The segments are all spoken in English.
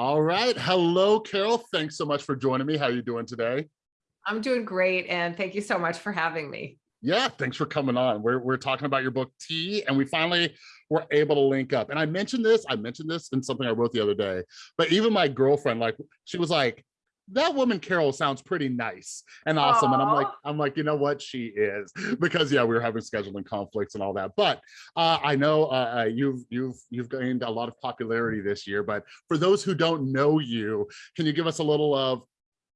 All right. Hello, Carole. Thanks so much for joining me. How are you doing today? I'm doing great. And thank you so much for having me. Yeah, thanks for coming on. We're, we're talking about your book, T, and we finally were able to link up. And I mentioned this, I mentioned this in something I wrote the other day, but even my girlfriend, like, she was like, that woman Carole sounds pretty nice and awesome. Aww. And I'm like, I'm like, you know what, she is because yeah, we were having scheduling conflicts and all that. But uh, I know uh, uh, you've you've you've gained a lot of popularity this year. But for those who don't know you, can you give us a little of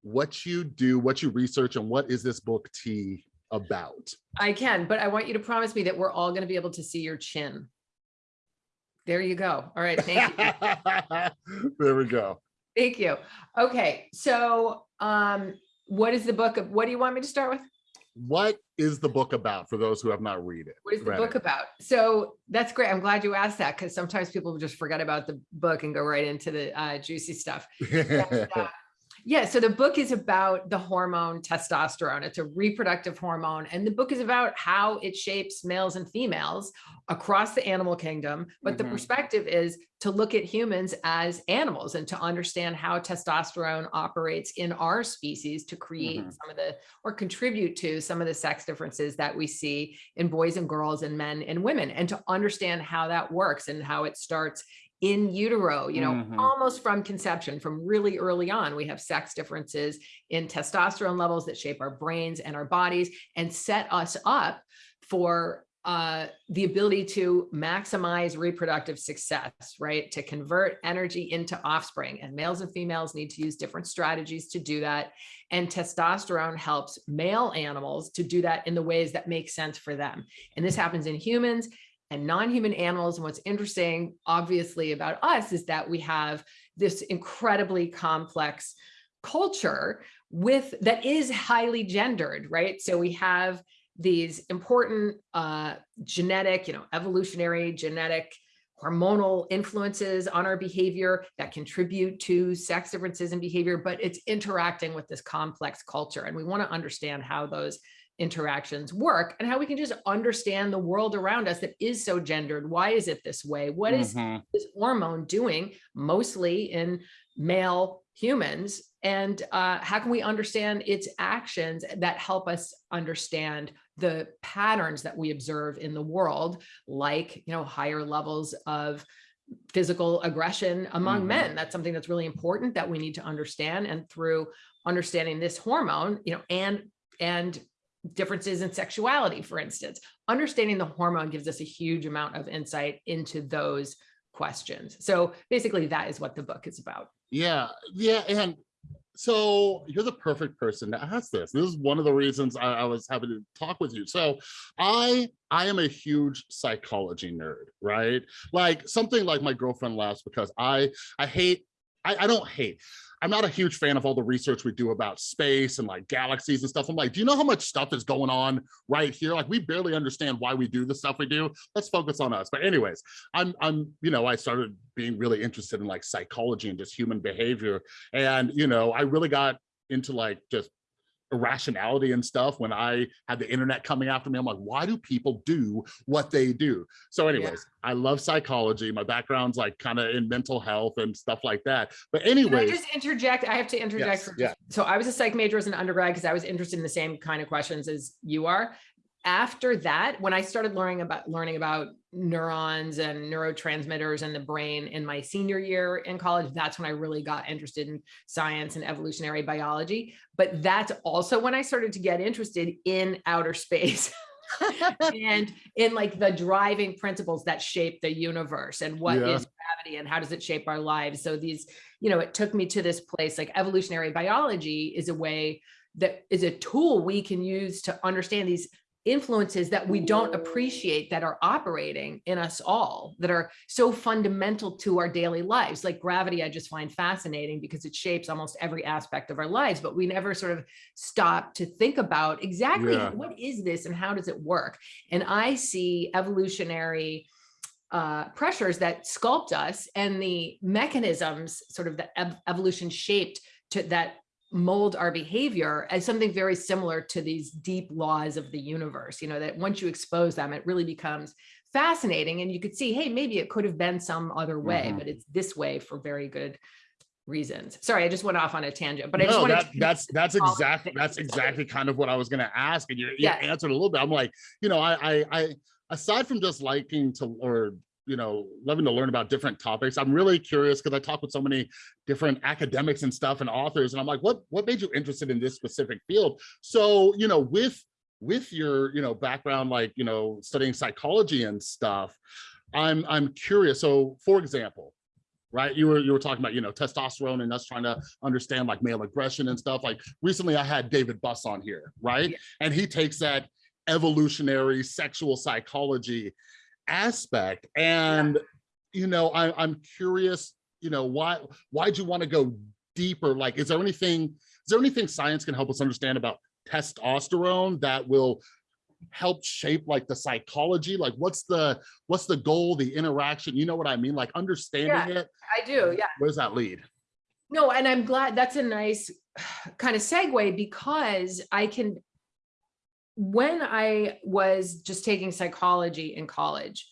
what you do, what you research, and what is this book T about? I can, but I want you to promise me that we're all going to be able to see your chin. There you go. All right, thank you. there we go. Thank you. Okay, so um, what is the book of, what do you want me to start with? What is the book about for those who have not read it? What is the book it? about? So that's great. I'm glad you asked that because sometimes people just forget about the book and go right into the uh, juicy stuff. and, uh, yeah, so the book is about the hormone testosterone. It's a reproductive hormone, and the book is about how it shapes males and females across the animal kingdom. But mm -hmm. the mm-hmm. perspective is to look at humans as animals and to understand how testosterone operates in our species to create mm -hmm. some of the or contribute to some of the sex differences that we see in boys and girls and men and women, and to understand how that works and how it starts in utero, you know, mm -hmm. almost from conception, from really early on, we have sex differences in testosterone levels that shape our brains and our bodies and set us up for uh, the ability to maximize reproductive success, right? To convert energy into offspring and males and females need to use different strategies to do that. And testosterone helps male animals to do that in the ways that make sense for them. And this happens in humans and non-human animals. And what's interesting, obviously, about us is that we have this incredibly complex culture with that is highly gendered, right? So we have these important uh, genetic, you know, evolutionary genetic hormonal influences on our behavior that contribute to sex differences in behavior, but it's interacting with this complex culture. And we want to understand how those interactions work and how we can just understand the world around us that is so gendered. Why is it this way? What is mm -hmm. this hormone doing mostly in male humans? And uh, how can we understand its actions that help us understand the patterns that we observe in the world, like, you know, higher levels of physical aggression among mm -hmm. men. That's something that's really important that we need to understand. And through understanding this hormone, you know, and and differences in sexuality, for instance. Understanding the hormone gives us a huge amount of insight into those questions. So basically that is what the book is about. Yeah, yeah. And so you're the perfect person to ask this. This is one of the reasons I, I, was having to talk with you. So I I am a huge psychology nerd, right? Like something like my girlfriend laughs because I I hate I, I don't hate. I'm not a huge fan of all the research we do about space and like galaxies and stuff. I'm like, do you know how much stuff is going on right here? Like we barely understand why we do the stuff we do. Let's focus on us. But anyways, I'm, I'm, you know, I started being really interested in like psychology and just human behavior. And, you know, I really got into like just irrationality and stuff when I had the internet coming after me. I'm like, why do people do what they do? So anyways, yeah. I love psychology. My background's like kind of in mental health and stuff like that. But anyway, just interject. I have to interject. Yes, yeah. So I was a psych major as an undergrad because I was interested in the same kind of questions as you are after that, when I started learning about learning about neurons and neurotransmitters and the brain in my senior year in college, that's when I really got interested in science and evolutionary biology. But that's also when I started to get interested in outer space. and in like the driving principles that shape the universe and what yeah. is gravity and how does it shape our lives so these you know it took me to this place like evolutionary biology is a way that is a tool we can use to understand these influences that we don't appreciate that are operating in us all that are so fundamental to our daily lives like gravity i just find fascinating because it shapes almost every aspect of our lives but we never sort of stop to think about exactly yeah. what is this and how does it work and i see evolutionary uh, pressures that sculpt us and the mechanisms sort of the ev evolution shaped to that mold our behavior as something very similar to these deep laws of the universe, you know, that once you expose them, it really becomes fascinating. And you could see, hey, maybe it could have been some other way, mm -hmm. but it's this way for very good reasons. Sorry, I just went off on a tangent, but I just No, wanted that, to. that's, that's exactly, that's exactly kind of what I was gonna ask and you, you Yeah. answered a little bit. I'm like, you know, I, I, I, aside from just liking to, or, you know, loving to learn about different topics, I'm really curious because I talk with so many different academics and stuff and authors, and I'm like, what, what made you interested in this specific field? So, you know, with, with your, you know, background, like, you know, studying psychology and stuff, I'm, I'm curious. So for example, right? You were you were talking about you know testosterone and us trying to understand like male aggression and stuff. Like recently, I had David Buss on here, right? Yeah. And he takes that evolutionary sexual psychology aspect, and you know I, I'm curious, you know why why'd you want to go deeper? Like, is there anything is there anything science can help us understand about testosterone that will help shape like the psychology like what's the what's the goal the interaction you know what i mean like understanding it I do, yeah. where does that lead? No, and I'm glad that's a nice kind of segue because I can, when I was just taking psychology in college,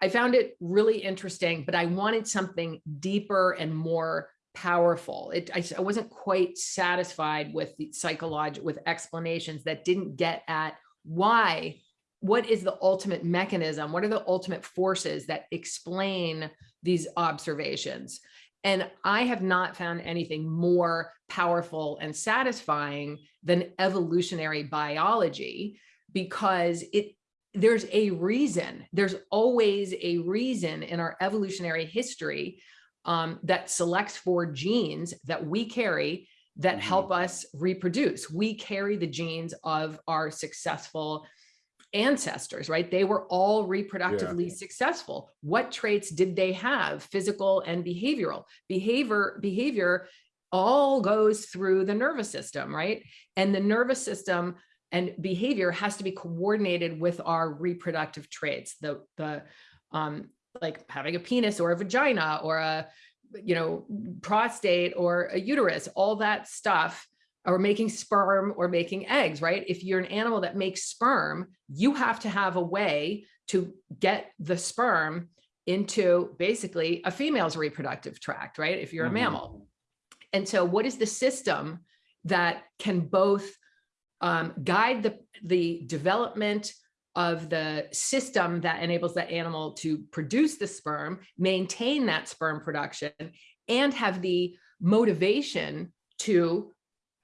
I found it really interesting, but I wanted something deeper and more powerful. It, I, I wasn't quite satisfied with the psychological, with explanations that didn't get at why, what is the ultimate mechanism? What are the ultimate forces that explain these observations? And I have not found anything more powerful and satisfying than evolutionary biology because it there's a reason. There's always a reason in our evolutionary history um, that selects for genes that we carry that Mhm. help us reproduce. We carry the genes of our successful ancestors, right? They were all reproductively successful. What traits did they have? Physical and behavioral. Behavior, behavior all goes through the nervous system, right? And the nervous system and behavior has to be coordinated with our reproductive traits. The the um like having a penis or a vagina or a you know prostate or a uterus, all that stuff or making sperm or making eggs, right? If you're an animal that makes sperm, you have to have a way to get the sperm into basically a female's reproductive tract, right? If you're a Mhm. mammal. And so what is the system that can both um, guide the, the development of the system that enables that animal to produce the sperm, maintain that sperm production, and have the motivation to,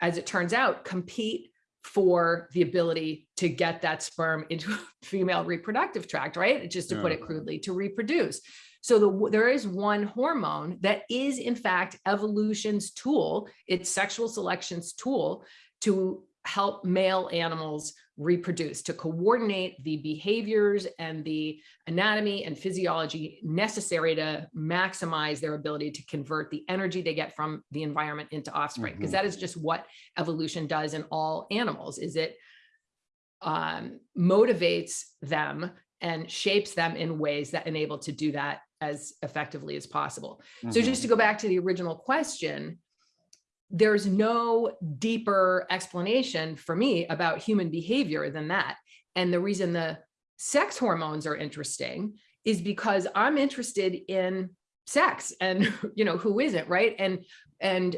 as it turns out, compete for the ability to get that sperm into a female reproductive tract, right? Just to put it crudely, to reproduce. So the, there is one hormone that is in fact evolution's tool, it's sexual selection's tool to help male animals reproduce, to coordinate the behaviors and the anatomy and physiology necessary to maximize their ability to convert the energy they get from the environment into offspring. Because Mhm. that is just what evolution does in all animals, is it um, motivates them and shapes them in ways that enable to do that as effectively as possible. So just to go back to the original question, there's no deeper explanation for me about human behavior than that. And the reason the sex hormones are interesting is because I'm interested in sex and you know who isn't right? And and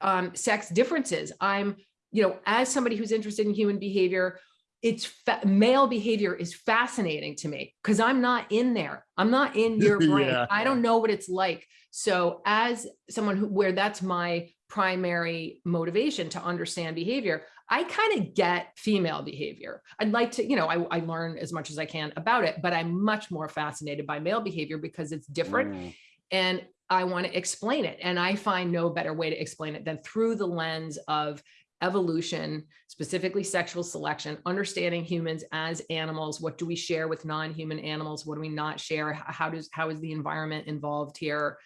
um sex differences. I'm you know as somebody who's interested in human behavior it's male behavior is fascinating to me because i'm not in there. I'm not in your brain. Yeah. i don't know what it's like. So as someone who where that's my primary motivation to understand behavior i kind of get female behavior i'd like to you know I, I learn as much as i can about it but i'm much more fascinated by male behavior because it's different Mm. and I want to explain it. And I find no better way to explain it than through the lens of evolution, specifically sexual selection, understanding humans as animals. What do we share with non-human animals? What do we not share? How does how is the environment involved here?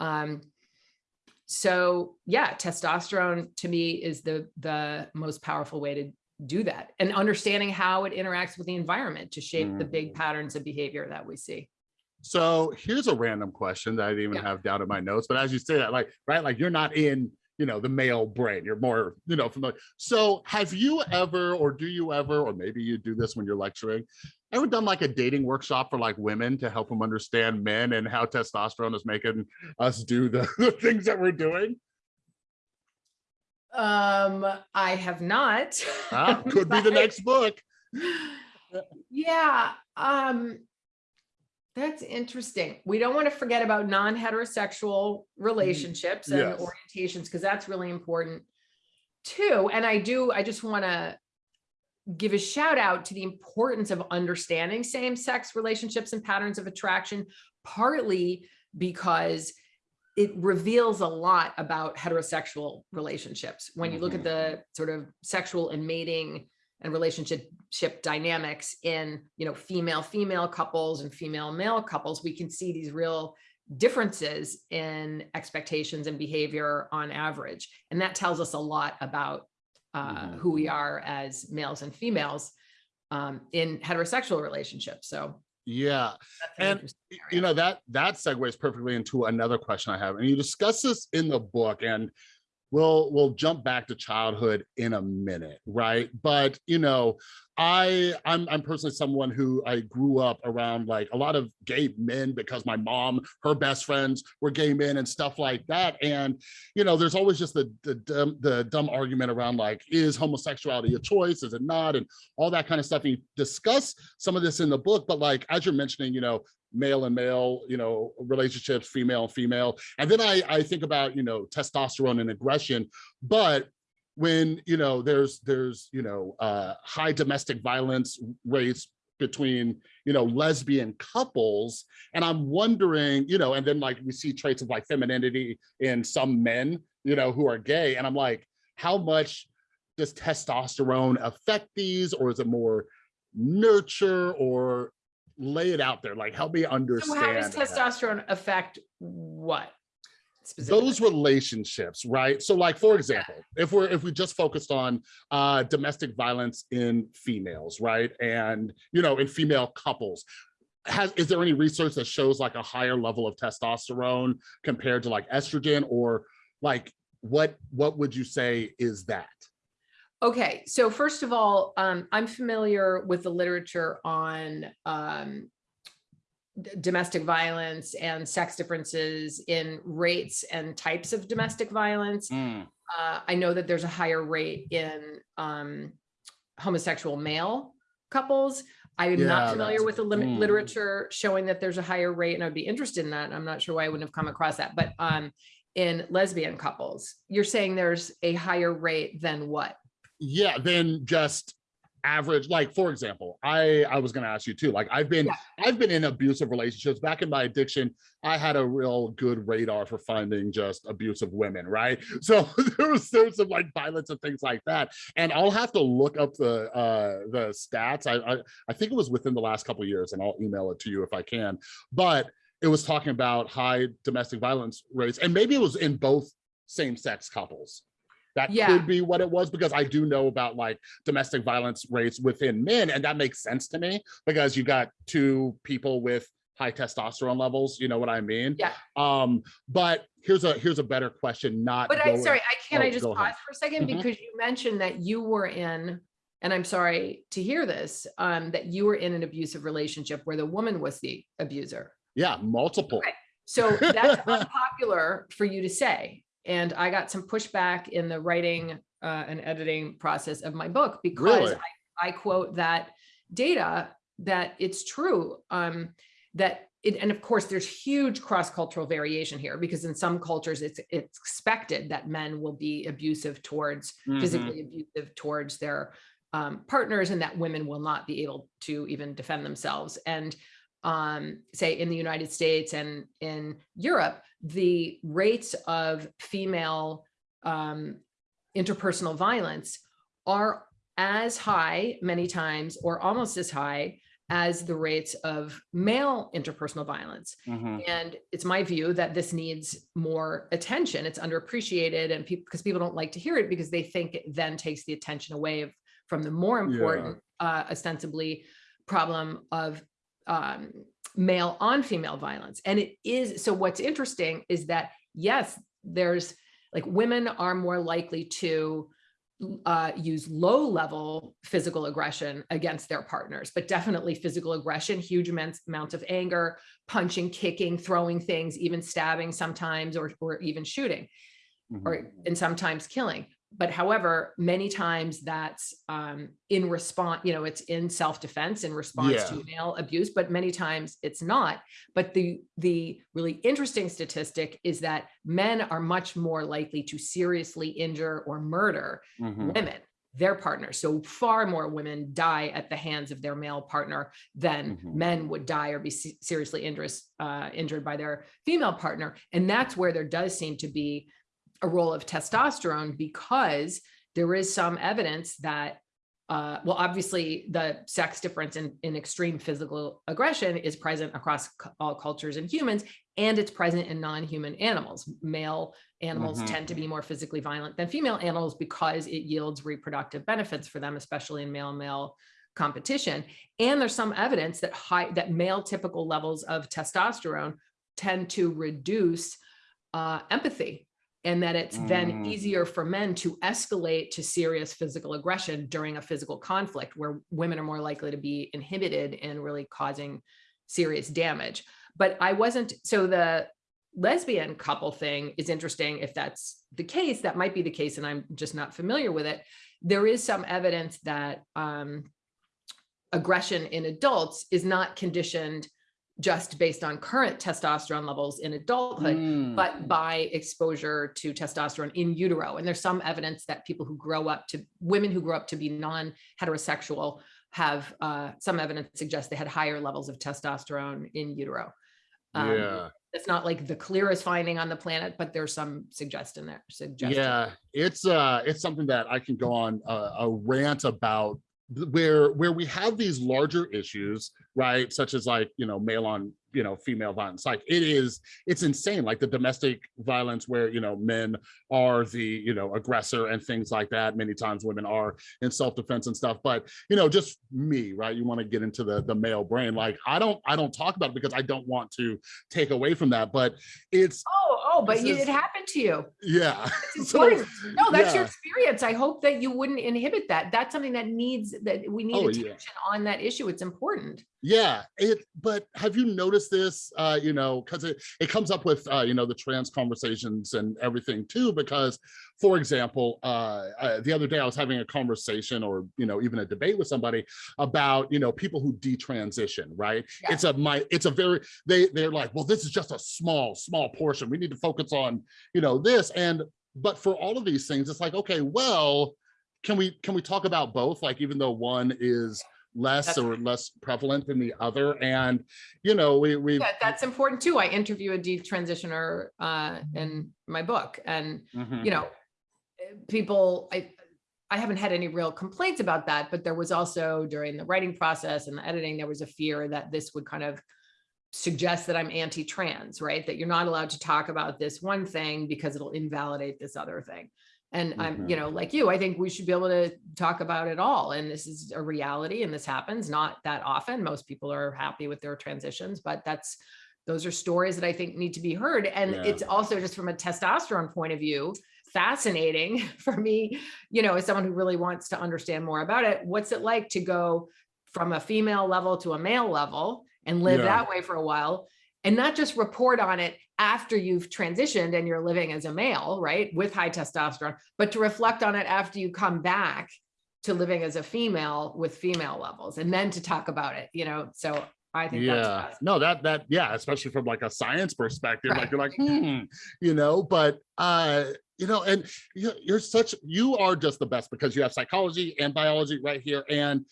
Um, so yeah, testosterone to me is the the most powerful way to do that and understanding how it interacts with the environment to shape the big Mm. patterns of behavior that we see. So here's a random question that I didn't even Yeah. have down in my notes, but as you say that, like, right, like you're not in, you know, the male brain, you're more, you know, familiar. So have you ever, or do you ever, or maybe you do this when you're lecturing, ever done like a dating workshop for like women to help them understand men and how testosterone is making us do the, the things that we're doing? Um, I have not. Ah, could be the next book. Yeah, um, that's interesting. We don't want to forget about non-heterosexual relationships and yes. orientations, because that's really important too. And I do, I just want to give a shout out to the importance of understanding same-sex relationships and patterns of attraction, partly because it reveals a lot about heterosexual relationships. When you look at mm-hmm. the sort of sexual and mating and relationship dynamics in, you know, female, female couples and female male couples, we can see these real differences in expectations and behavior on average. And that tells us a lot about uh, Mhm. who we are as males and females um, in heterosexual relationships. So Yeah. an And, interesting y- area. you know that that segues perfectly into another question i have and you discuss this in the book and we'll we'll jump back to childhood in a minute right? But you know i i'm i'm personally someone who i grew up around like a lot of gay men because my mom her best friends were gay men and stuff like that. And you know there's always just the the dumb, the dumb argument around like is homosexuality a choice? Is it not? And all that kind of stuff. And you discuss some of this in the book but like as you're mentioning you know male and male, you know, relationships, female and female. And then I, I think about, you know, testosterone and aggression, but when, you know, there's, there's, you know, uh, high domestic violence rates between, you know, lesbian couples. And I'm wondering, you know, and then like we see traits of like femininity in some men, you know, who are gay. And I'm like, how much does testosterone affect these or is it more nurture or lay it out there like help me So understand how does that. testosterone affect what? those relationships right so like for example if we're if we just focused on uh domestic violence in females right and you know in female couples has is there any research that shows like a higher level of testosterone compared to like estrogen or like what what would you say is that Okay, so first of all, um, I'm familiar with the literature on um, domestic violence and sex differences in rates and types of domestic violence. Mm, Uh, I know that there's a higher rate in um, homosexual male couples. I am Yeah, not familiar with the mm. literature showing that there's a higher rate, and I'd be interested in that. I'm not sure why I wouldn't have come across that, but um, in lesbian couples, you're saying there's a higher rate than what? Yeah then just average like for example i i was going to ask you too like i've been Yeah. i've been in abusive relationships. Back in my addiction i had a real good radar for finding just abusive women right? So there was there was some like violence and things like that. And i'll have to look up the uh the stats. I i, I think it was within the last couple of years and i'll email it to you if i can. But it was talking about high domestic violence rates and maybe it was in both same-sex couples that Yeah. could be what it was because I do know about like domestic violence rates within men, and that makes sense to me because you got two people with high testosterone levels. You know what I mean? Yeah. Um, but here's a here's a better question. Not But I, going- sorry, I can I oh, just go ahead. pause for a second Mhm. because you mentioned that you were in, and I'm sorry to hear this, um, that you were in an abusive relationship where the woman was the abuser. Yeah, multiple. Okay. So that's unpopular for you to say. And I got some pushback in the writing uh, and editing process of my book because Really? I, I quote that data that it's true um, that it, and of course there's huge cross-cultural variation here because in some cultures it's it's expected that men will be abusive towards Mhm. physically abusive towards their um, partners and that women will not be able to even defend themselves. And um, say in the United States and in Europe, the rates of female um, interpersonal violence are as high many times or almost as high as the rates of male interpersonal violence. Mhm. And it's my view that this needs more attention. It's underappreciated and people because people don't like to hear it because they think it then takes the attention away of, from the more Yeah. important, uh, ostensibly problem of um, male on female violence. And it is, so what's interesting is that, yes, there's like women are more likely to uh, use low level physical aggression against their partners, but definitely physical aggression, huge amounts, amounts of anger, punching, kicking, throwing things, even stabbing sometimes, or, or even shooting, Mhm. or and sometimes killing. But however, many times that's um, in response, you know, it's in self-defense in response Yeah. to male abuse, but many times it's not. But the the really interesting statistic is that men are much more likely to seriously injure or murder Mhm. women, their partners. So far more women die at the hands of their male partner than Mhm. men would die or be seriously injured, uh, injured by their female partner. And that's where there does seem to be a role of testosterone because there is some evidence that uh, well, obviously the sex difference in, in extreme physical aggression is present across all cultures and humans, and it's present in non-human animals. Male animals Mhm. tend to be more physically violent than female animals because it yields reproductive benefits for them, especially in male-male competition. And there's some evidence that high that male typical levels of testosterone tend to reduce uh, empathy and that it's then Mm. easier for men to escalate to serious physical aggression during a physical conflict where women are more likely to be inhibited and really causing serious damage. But I wasn't, so the lesbian couple thing is interesting if that's the case, that might be the case and I'm just not familiar with it. There is some evidence that um, aggression in adults is not conditioned just based on current testosterone levels in adulthood, Mm. but by exposure to testosterone in utero. And there's some evidence that people who grow up to women who grow up to be non-heterosexual have uh, some evidence suggests they had higher levels of testosterone in utero. Um, yeah. It's not like the clearest finding on the planet, but there's some suggestion there. Suggestion. Yeah, it's uh it's something that I can go on a, a rant about where where we have these larger issues, right? Such as like, you know, male on, you know, female violence. Like it is, it's insane. Like the domestic violence where, you know, men are the, you know, aggressor and things like that. Many times women are in self-defense and stuff. But, you know, just me, right? You want to get into the the male brain. Like I don't I don't talk about it because I don't want to take away from that. But it's oh, Oh, but you, is- it happened to you. yeah. So, no, that's your experience. I hope that you wouldn't inhibit that. That's something that needs that we need Oh, attention yeah. on that issue. It's important. Yeah, it. But have you noticed this? Uh, you know, because it it comes up with uh, you know the trans conversations and everything too. Because, for example, uh, uh, the other day I was having a conversation or you know even a debate with somebody about you know people who detransition. Right? Yeah. It's a my. It's a very they they're like, well, this is just a small small portion. We need to focus on you know this and but for all of these things, it's like okay, well, can we can we talk about both? Like even though one is less That's or less prevalent than the other and you know we we Yeah, that's important too. I interview a detransitioner uh, in my book, and Mhm. you know, people. I I haven't had any real complaints about that, but there was also during the writing process and the editing, there was a fear that this would kind of suggest that I'm anti-trans, right? That you're not allowed to talk about this one thing because it'll invalidate this other thing. And I'm, you mm-hmm. know, like you, I think we should be able to talk about it all. And this is a reality and this happens not that often. Most people are happy with their transitions, but that's those are stories that I think need to be heard. And Yeah. it's also just from a testosterone point of view, fascinating for me, you know, as someone who really wants to understand more about it. What's it like to go from a female level to a male level and live Yeah. that way for a while and not just report on it after you've transitioned and you're living as a male, right, with high testosterone, but to reflect on it after you come back to living as a female with female levels and then to talk about it, you know? So I think that's yeah no that that yeah especially from like a science perspective Right. like you're like hmm you know but uh you know and you're, you're such you are just the best because you have psychology and biology right here and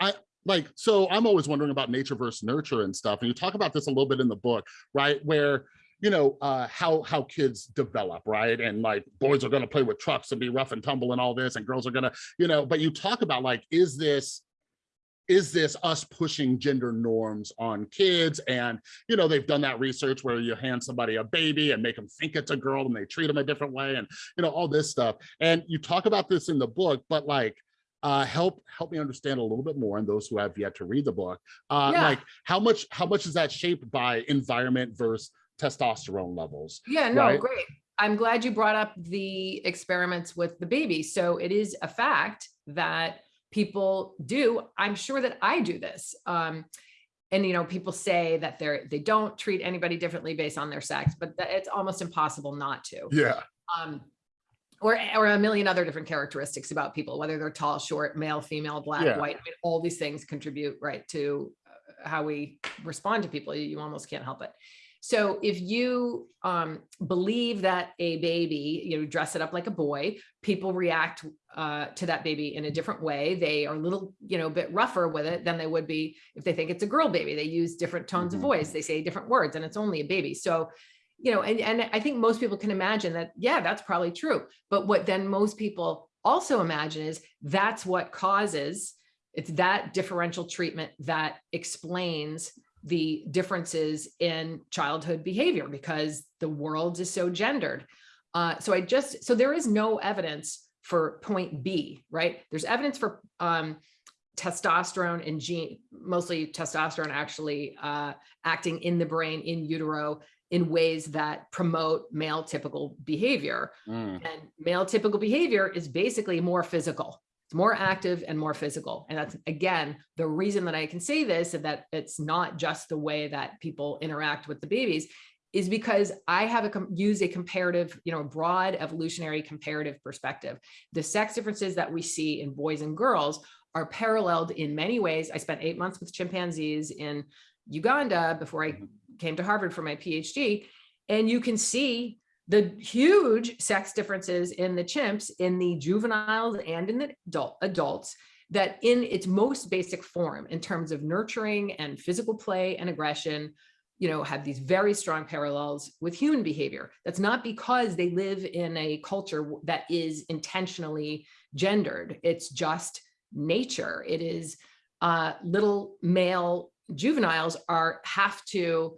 i like so i'm always wondering about nature versus nurture and stuff and you talk about this a little bit in the book right where you know uh how how kids develop right and like boys are going to play with trucks and be rough and tumble and all this and girls are going to you know but you talk about like is this is this us pushing gender norms on kids? And you know they've done that research where you hand somebody a baby and make them think it's a girl and they treat them a different way and you know all this stuff. And you talk about this in the book but like uh help help me understand a little bit more and those who have yet to read the book uh Yeah. like how much how much is that shaped by environment versus testosterone levels Yeah, no, right? great. I'm glad you brought up the experiments with the baby. So it is a fact that people do. I'm sure that I do this. Um, and you know, people say that they're they don't treat anybody differently based on their sex, but that it's almost impossible not to. Yeah. Um, or or a million other different characteristics about people, whether they're tall, short, male, female, black, Yeah. white. I mean, all these things contribute right to uh, how we respond to people. You, you almost can't help it. So if you um, believe that a baby, you know, dress it up like a boy, people react uh, to that baby in a different way. They are a little, you know, a bit rougher with it than they would be if they think it's a girl baby. They use different tones Mhm. of voice. They say different words and it's only a baby. So, you know, and, and I think most people can imagine that, yeah, that's probably true. But what then most people also imagine is that's what causes, it's that differential treatment that explains the differences in childhood behavior because the world is so gendered. Uh, so I just, so there is no evidence for point B, right? There's evidence for um, testosterone and gene, mostly testosterone actually uh, acting in the brain in utero in ways that promote male typical behavior. Mm. And male typical behavior is basically more physical. It's more active and more physical. And that's, again, the reason that I can say this and that it's not just the way that people interact with the babies is because I have a use a comparative, you know, broad evolutionary comparative perspective. The sex differences that we see in boys and girls are paralleled in many ways. I spent eight months with chimpanzees in Uganda before I Mhm. Came to Harvard for my PhD. And you can see the huge sex differences in the chimps, in the juveniles and in the adult, adults, that in its most basic form, in terms of nurturing and physical play and aggression, you know, have these very strong parallels with human behavior. That's not because they live in a culture that is intentionally gendered. It's just nature. It is uh, little male juveniles are have to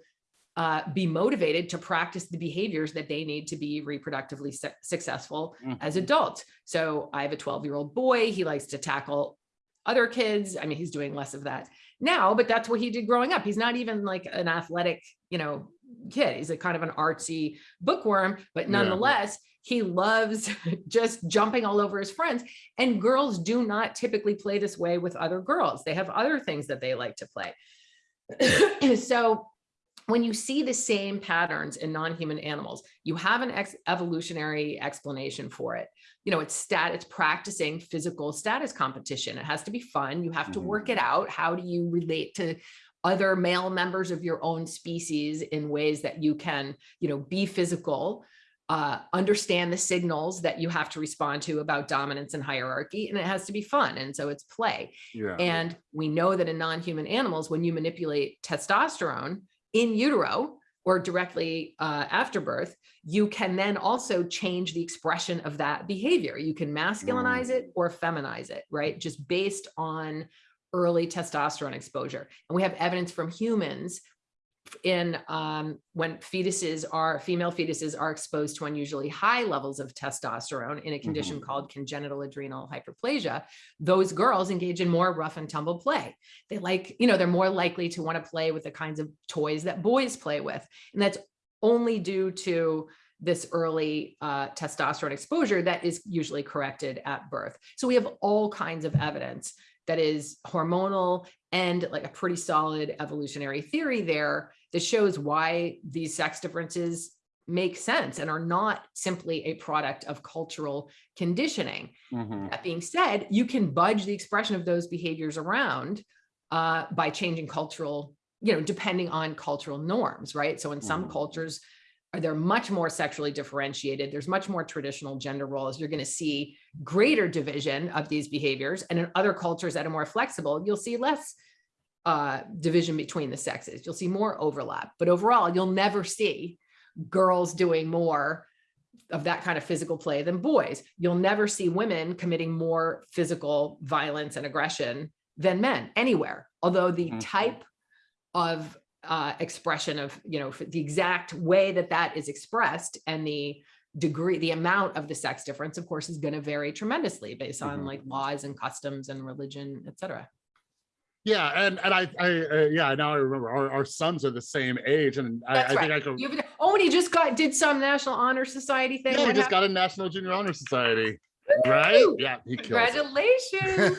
uh, be motivated to practice the behaviors that they need to be reproductively su- successful as Mhm. adults. So I have a 12 year old boy. He likes to tackle other kids. I mean, he's doing less of that now, but that's what he did growing up. He's not even like an athletic, you know, kid. He's a kind of an artsy bookworm, but Yeah. nonetheless, he loves just jumping all over his friends. And girls do not typically play this way with other girls. They have other things that they like to play. so when you see the same patterns in non-human animals, you have an ex- evolutionary explanation for it. You know, it's stat, it's practicing physical status competition. It has to be fun. You have to Mhm. work it out. How do you relate to other male members of your own species in ways that you can, you know, be physical, uh, understand the signals that you have to respond to about dominance and hierarchy, and it has to be fun. And so it's play. Yeah. And we know that in non-human animals, when you manipulate testosterone in utero or directly uh, after birth, you can then also change the expression of that behavior. You can masculinize it or feminize it, right? Just based on early testosterone exposure. And we have evidence from humans in um, when fetuses are female fetuses are exposed to unusually high levels of testosterone in a condition called congenital adrenal hyperplasia those girls engage in more rough and tumble play. They like you know they're more likely to want to play with the kinds of toys that boys play with and that's only due to this early uh, testosterone exposure that is usually corrected at birth. So we have all kinds of evidence that is hormonal and like a pretty solid evolutionary theory there that shows why these sex differences make sense and are not simply a product of cultural conditioning. Mhm. That being said, you can budge the expression of those behaviors around uh, by changing cultural, you know, depending on cultural norms, right? So in some Mhm. cultures, they're much more sexually differentiated. There's much more traditional gender roles. You're going to see greater division of these behaviors. And in other cultures that are more flexible, you'll see less uh, division between the sexes. You'll see more overlap. But overall, you'll never see girls doing more of that kind of physical play than boys. You'll never see women committing more physical violence and aggression than men anywhere. Although the Mhm. type of uh, expression of, you know, the exact way that that is expressed and the degree, the amount of the sex difference, of course, is going to vary tremendously based on Mhm. like laws and customs and religion, et cetera. Yeah, and and I I uh, yeah now I remember our, our sons are the same age, and I, That's I think. I could. You have- Oh, and he just got, did some National Honor Society thing. Yeah, he just got a National Junior Honor Society, right? Yeah. Congratulations.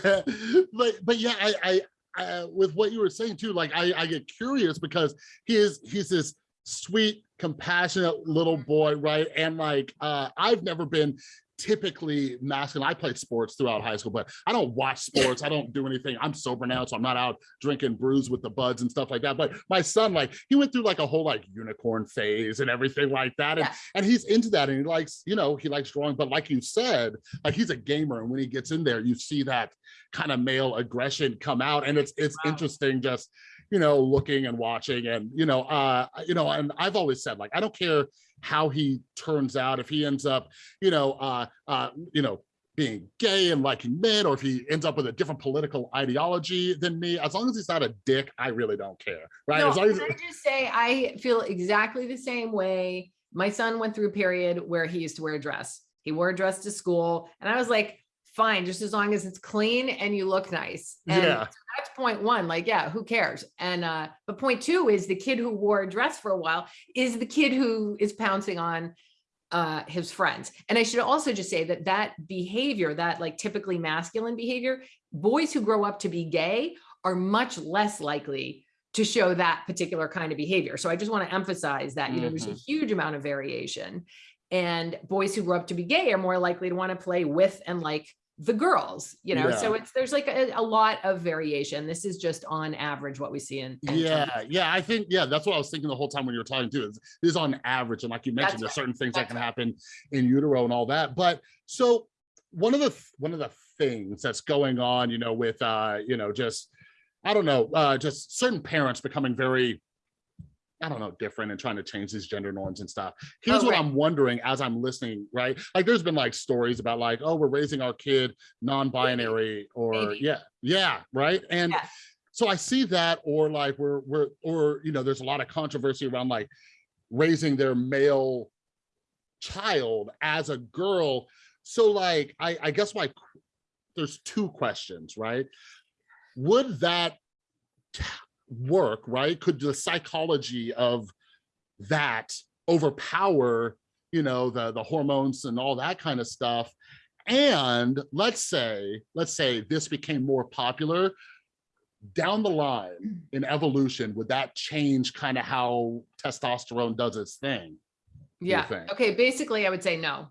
but but yeah, I, I I with what you were saying too, like I I get curious because he is he's this sweet, compassionate little boy, right? And like uh I've never been typically masculine. I played sports throughout high school, but I don't watch sports. I don't do anything. I'm sober now, so I'm not out drinking brews with the buds and stuff like that. But my son, like, he went through like a whole like unicorn phase and everything like that. And Yeah. and he's into that and he likes, you know, he likes drawing. But like you said, like he's a gamer, and when he gets in there, you see that kind of male aggression come out, and it's it's Wow. interesting just you know looking and watching and you know uh you know and I've always said like I don't care how he turns out if he ends up you know uh uh you know being gay and liking men or if he ends up with a different political ideology than me as long as he's not a dick I really don't care right No, as long as I just say, I feel exactly the same way. My son went through a period where he used to wear a dress. He wore a dress to school and I was like, fine, just as long as it's clean and you look nice. And yeah that's point one, like, yeah, who cares? And, uh, but point two is the kid who wore a dress for a while is the kid who is pouncing on uh, his friends. And I should also just say that that behavior, that like typically masculine behavior, boys who grow up to be gay are much less likely to show that particular kind of behavior. So I just want to emphasize that, you know, there's a huge amount of variation. And boys who grow up to be gay are more likely to want to play with and like the girls, you know, so it's there's like a, a lot of variation. This is just on average what we see in, in terms yeah yeah i think yeah that's what i was thinking the whole time when you were talking too is, is on average and like you mentioned That's there's certain things that can happen in utero and all that but so one of the one of the things that's going on you know with uh you know just i don't know uh just certain parents becoming very I don't know, different and trying to change these gender norms and stuff. Here's Oh, what right. I'm wondering as I'm listening, right? Like there's been like stories about like, oh, we're raising our kid non-binary or Maybe. yeah, yeah, right. And Yeah. so I see that, or like we're we're or you know, there's a lot of controversy around like raising their male child as a girl. So like I, I guess my there's two questions, right? Would that work, right? Could the psychology of that overpower, you know, the the hormones and all that kind of stuff? And let's say, let's say this became more popular down the line in evolution, would that change kind of how testosterone does its thing? Yeah. Okay. Basically, I would say no.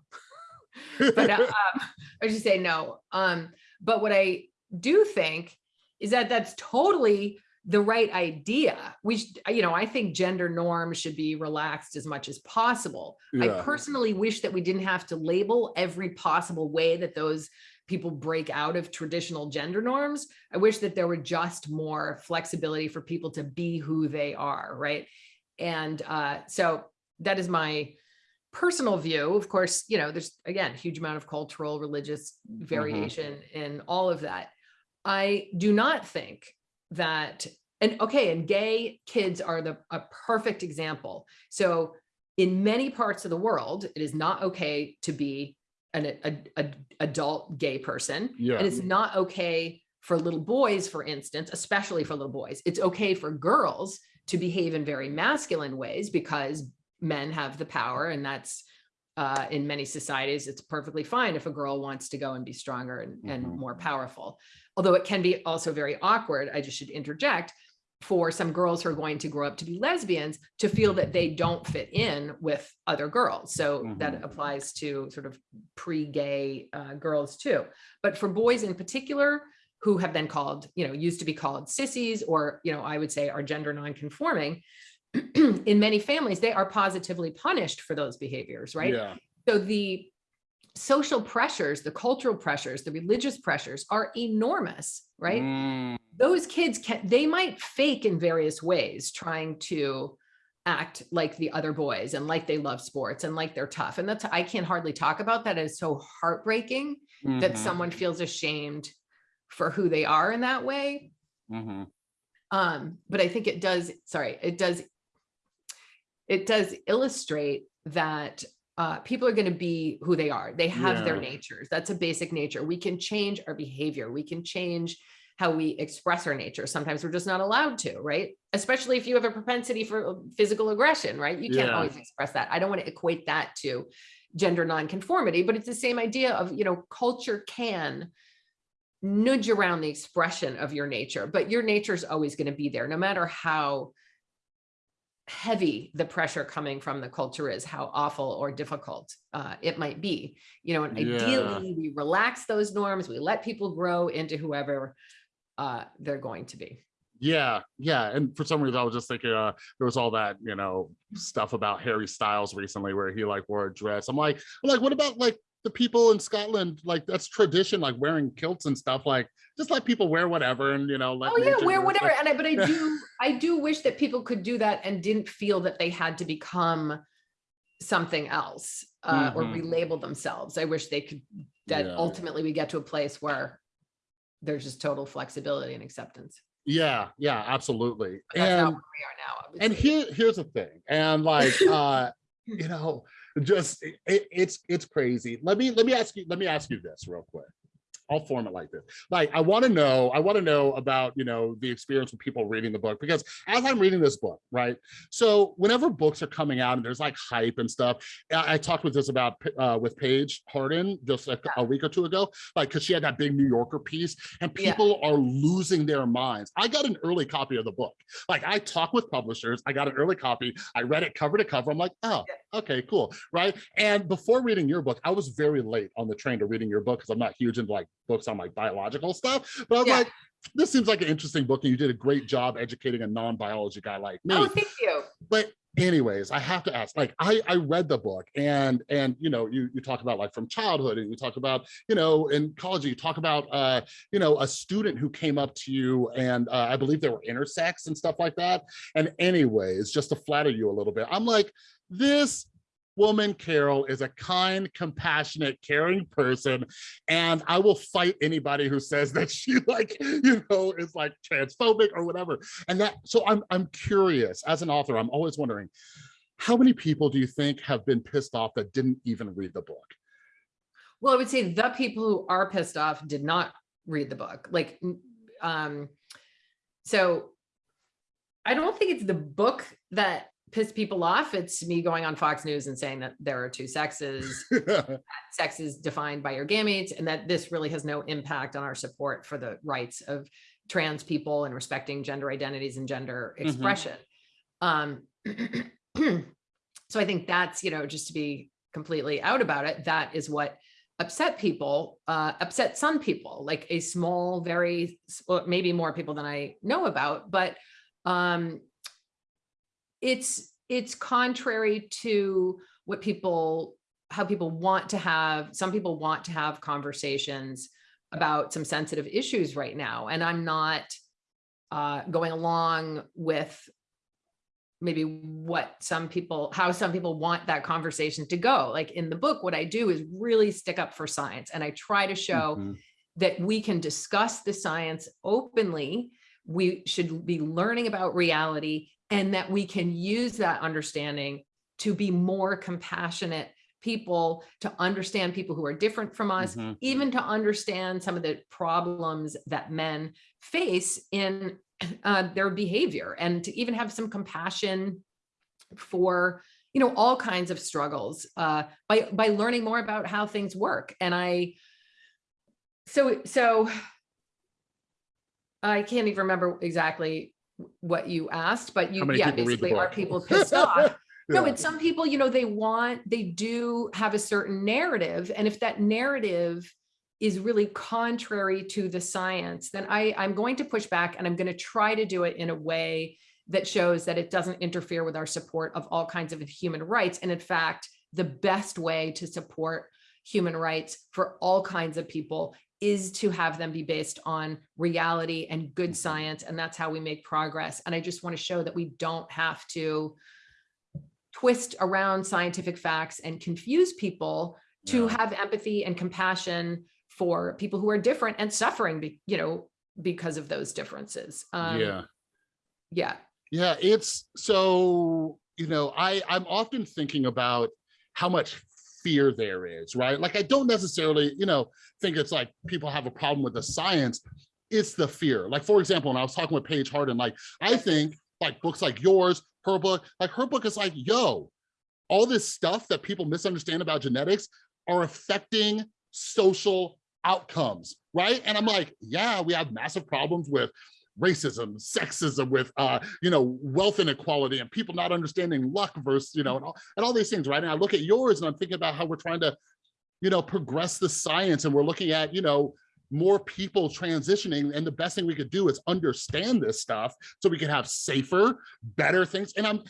but uh, um, I should say no. Um, but what I do think is that that's totally the right idea. We, you know, I think gender norms should be relaxed as much as possible. I personally wish that we didn't have to label every possible way that those people break out of traditional gender norms. I wish that there were just more flexibility for people to be who they are, right? And uh, so that is my personal view. Of course, you know, there's again, huge amount of cultural, religious variation in all of that. I do not think that, and okay, and gay kids are the a perfect example. So in many parts of the world, it is not okay to be an a, a, adult gay person. Yeah. And it's not okay for little boys, for instance, especially for little boys. It's okay for girls to behave in very masculine ways because men have the power and that's uh, in many societies, it's perfectly fine if a girl wants to go and be stronger and, and Mhm. more powerful. Although it can be also very awkward, I just should interject, for some girls who are going to grow up to be lesbians to feel that they don't fit in with other girls. So that Mhm. applies to sort of pre-gay uh, girls too. But for boys in particular, who have been called, you know, used to be called sissies, or, you know, I would say are gender non-conforming, in many families, they are positively punished for those behaviors, right? Yeah. So the social pressures, the cultural pressures, the religious pressures are enormous, right? Mm, Those kids can, they might fake in various ways, trying to act like the other boys and like they love sports and like they're tough. And that's, I can't hardly talk about that. It's so heartbreaking that mhm, someone feels ashamed for who they are in that way. mhm. Um, but I think it does, sorry, it does, it does illustrate that uh, people are going to be who they are. They have their natures. That's a basic nature. We can change our behavior. We can change how we express our nature. Sometimes we're just not allowed to, right? Especially if you have a propensity for physical aggression, right? You can't Yeah. always express that. I don't want to equate that to gender nonconformity, but it's the same idea of, you know, culture can nudge around the expression of your nature, but your nature is always going to be there, no matter how heavy the pressure coming from the culture is, how awful or difficult uh, it might be. You know, and Yeah. ideally we relax those norms, we let people grow into whoever uh, they're going to be. Yeah, yeah. And for some reason, I was just thinking uh, there was all that, you know, stuff about Harry Styles recently where he like wore a dress. I'm like, I'm like, what about like the people in Scotland? Like that's tradition, like wearing kilts and stuff. Like just let people wear whatever and you know, let Oh yeah, wear whatever. thing. And I, but I do, I do wish that people could do that and didn't feel that they had to become something else uh, or Mhm. relabel themselves. I wish they could, that Yeah. ultimately we get to a place where there's just total flexibility and acceptance. Yeah, yeah, absolutely. But That's not And where we are now. and here here's the thing and like uh you know just it, it's it's crazy. Let me let me ask you let me ask you this real quick I'll form it like this. Like, I want to know, I want to know about, you know, the experience with people reading the book, because as I'm reading this book, right? So whenever books are coming out and there's like hype and stuff, I, I talked with this about, uh, with Paige Harden just a, a week or two ago, like, cause she had that big New Yorker piece and Yeah. people are losing their minds. I got an early copy of the book. Like I talk with publishers, I got an early copy. I read it cover to cover. I'm like, oh, okay, cool. Right. And before reading your book, I was very late on the train to reading your book because I'm not huge into like books on like biological stuff. But I was Yeah. like, this seems like an interesting book and you did a great job educating a non-biology guy like me Oh, thank you. but anyways i have to ask like i i read the book and and you know you you talk about like from childhood and you talk about you know in college you talk about uh you know a student who came up to you and uh, i believe they were intersex and stuff like that and anyways just to flatter you a little bit i'm like this woman Carole is a kind compassionate caring person and i will fight anybody who says that she like you know is like transphobic or whatever and that so i'm i'm curious as an author i'm always wondering how many people do you think have been pissed off that didn't even read the book Well, I would say the people who are pissed off did not read the book. Like, um, so I don't think it's the book that pissed people off. It's me going on Fox News and saying that there are two sexes, sex is defined by your gametes, and that this really has no impact on our support for the rights of trans people and respecting gender identities and gender Mhm. expression. Um, so I think that's, you know, just to be completely out about it, that is what upset people, uh, upset some people, like a small, very, maybe more people than I know about, but um, it's, it's contrary to what people, how people want to have, some people want to have conversations about some sensitive issues right now. And I'm not uh, going along with maybe what some people, how some people want that conversation to go. Like in the book, what I do is really stick up for science and I try to show Mhm. that we can discuss the science openly. We should be learning about reality and that we can use that understanding to be more compassionate people, to understand people who are different from us, Mhm. even to understand some of the problems that men face in uh, their behavior and to even have some compassion for you know all kinds of struggles uh, by by learning more about how things work and i so so i can't even remember exactly what you asked but you yeah people read the basically are people pissed off no Yeah. but some people you know they want they do have a certain narrative and if that narrative is really contrary to the science then i i'm going to push back and i'm going to try to do it in a way that shows that it doesn't interfere with our support of all kinds of human rights and in fact the best way to support human rights for all kinds of people is to have them be based on reality and good Mhm. science and that's how we make progress and i just want to show that we don't have to twist around scientific facts and confuse people to Yeah. have empathy and compassion for people who are different and suffering, be, you know, because of those differences. Um, yeah Yeah. Yeah, it's so, you know, I I'm often thinking about how much fear there is, right? Like I don't necessarily, you know, think it's like people have a problem with the science. it's the fear. Like, for example, when I was talking with Paige Harden, like, I think like books like yours, her book, like her book is like, yo, all this stuff that people misunderstand about genetics are affecting social outcomes, right? And I'm like, yeah, we have massive problems with racism, sexism, with uh, you know, wealth inequality and people not understanding luck versus, you know, and all, and all these things, right? And I look at yours and I'm thinking about how we're trying to, you know, progress the science and we're looking at, you know, more people transitioning and the best thing we could do is understand this stuff so we can have safer better things and i'm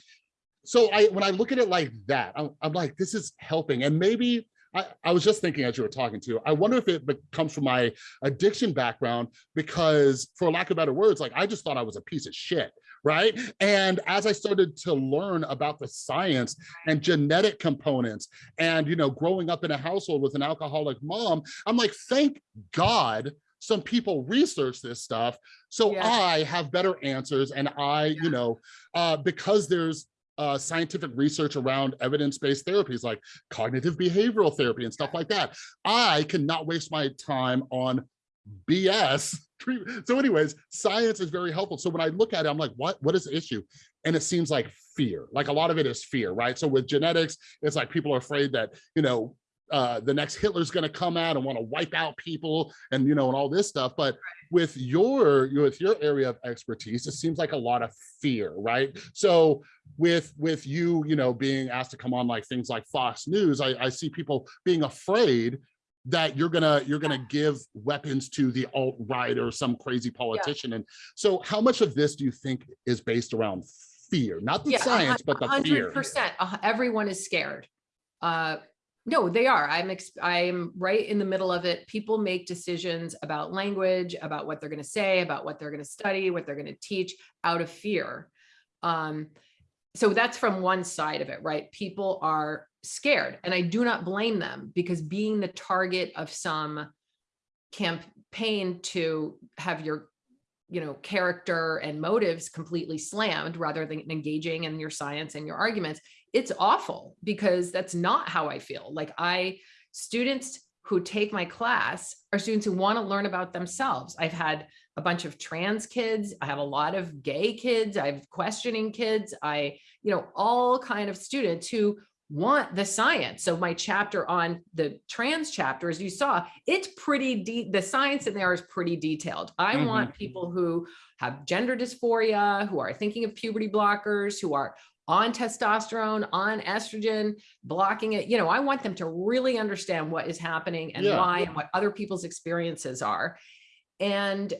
so i when i look at it like that i'm, I'm like this is helping and maybe I, I was just thinking as you were talking to i wonder if it comes from my addiction background because for lack of better words like i just thought i was a piece of shit right? And as I started to learn about the science and genetic components and, you know, growing up in a household with an alcoholic mom, I'm like, thank God some people research this stuff so Yeah. I have better answers and I, you know, uh, because there's uh, scientific research around evidence-based therapies like cognitive behavioral therapy and stuff like that. I cannot waste my time on BS. So anyways, science is very helpful. So when I look at it, I'm like, what, what is the issue? And it seems like fear, like a lot of it is fear, right? So with genetics, it's like people are afraid that, you know, uh, the next Hitler's going to come out and want to wipe out people and, you know, and all this stuff. But with your, with your area of expertise, it seems like a lot of fear, right? So with, with you, you know, being asked to come on like things like Fox News, I, I see people being afraid that you're gonna you're gonna give weapons to the alt right or some crazy politician and so how much of this do you think is based around fear not the Yeah, science but the hundred fear percent. Everyone is scared. Uh, no, they are. I'm, ex- I'm right in the middle of it. People make decisions about language, about what they're going to say, about what they're going to study, what they're going to teach out of fear. Um, so that's from one side of it, right? People are scared and I do not blame them because being the target of some campaign to have your you know, character and motives completely slammed rather than engaging in your science and your arguments, it's awful because that's not how I feel. Like I, students who take my class are students who want to learn about themselves. I've had a bunch of trans kids. I have a lot of gay kids. I have questioning kids. I, you know, all kind of students who want the science. So my chapter on the trans chapter, as you saw, it's pretty deep. The science in there is pretty detailed. I Mhm. want people who have gender dysphoria, who are thinking of puberty blockers, who are on testosterone, on estrogen, blocking it. You know, I want them to really understand what is happening and Yeah. why and what other people's experiences are. And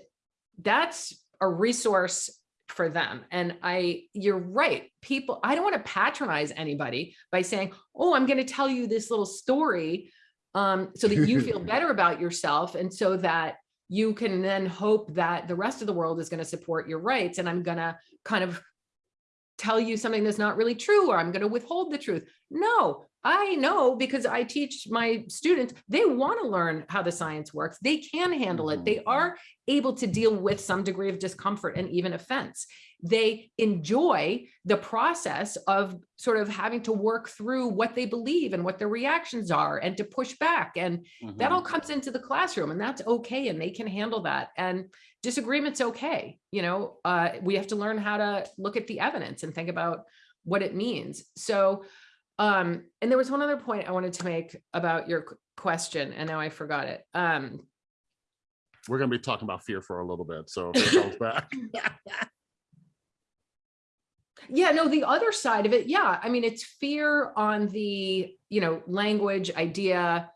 that's a resource for them. And I, you're right. People, I don't want to patronize anybody by saying, oh, I'm going to tell you this little story um, so that you feel better about yourself. And so that you can then hope that the rest of the world is going to support your rights. And I'm going to kind of tell you something that's not really true, or I'm going to withhold the truth. No, I know because I teach my students, they want to learn how the science works. They can handle it. They are able to deal with some degree of discomfort and even offense. They enjoy the process of sort of having to work through what they believe and what their reactions are and to push back. And that Mhm. all comes into the classroom and that's okay. And they can handle that. And disagreement's okay. You know, uh, we have to learn how to look at the evidence and think about what it means. So, um, and there was one other point I wanted to make about your question and now I forgot it. Um, we're going to be talking about fear for a little bit so if it comes back Yeah, no, the other side of it, yeah. I mean, it's fear on the, you know, language, idea,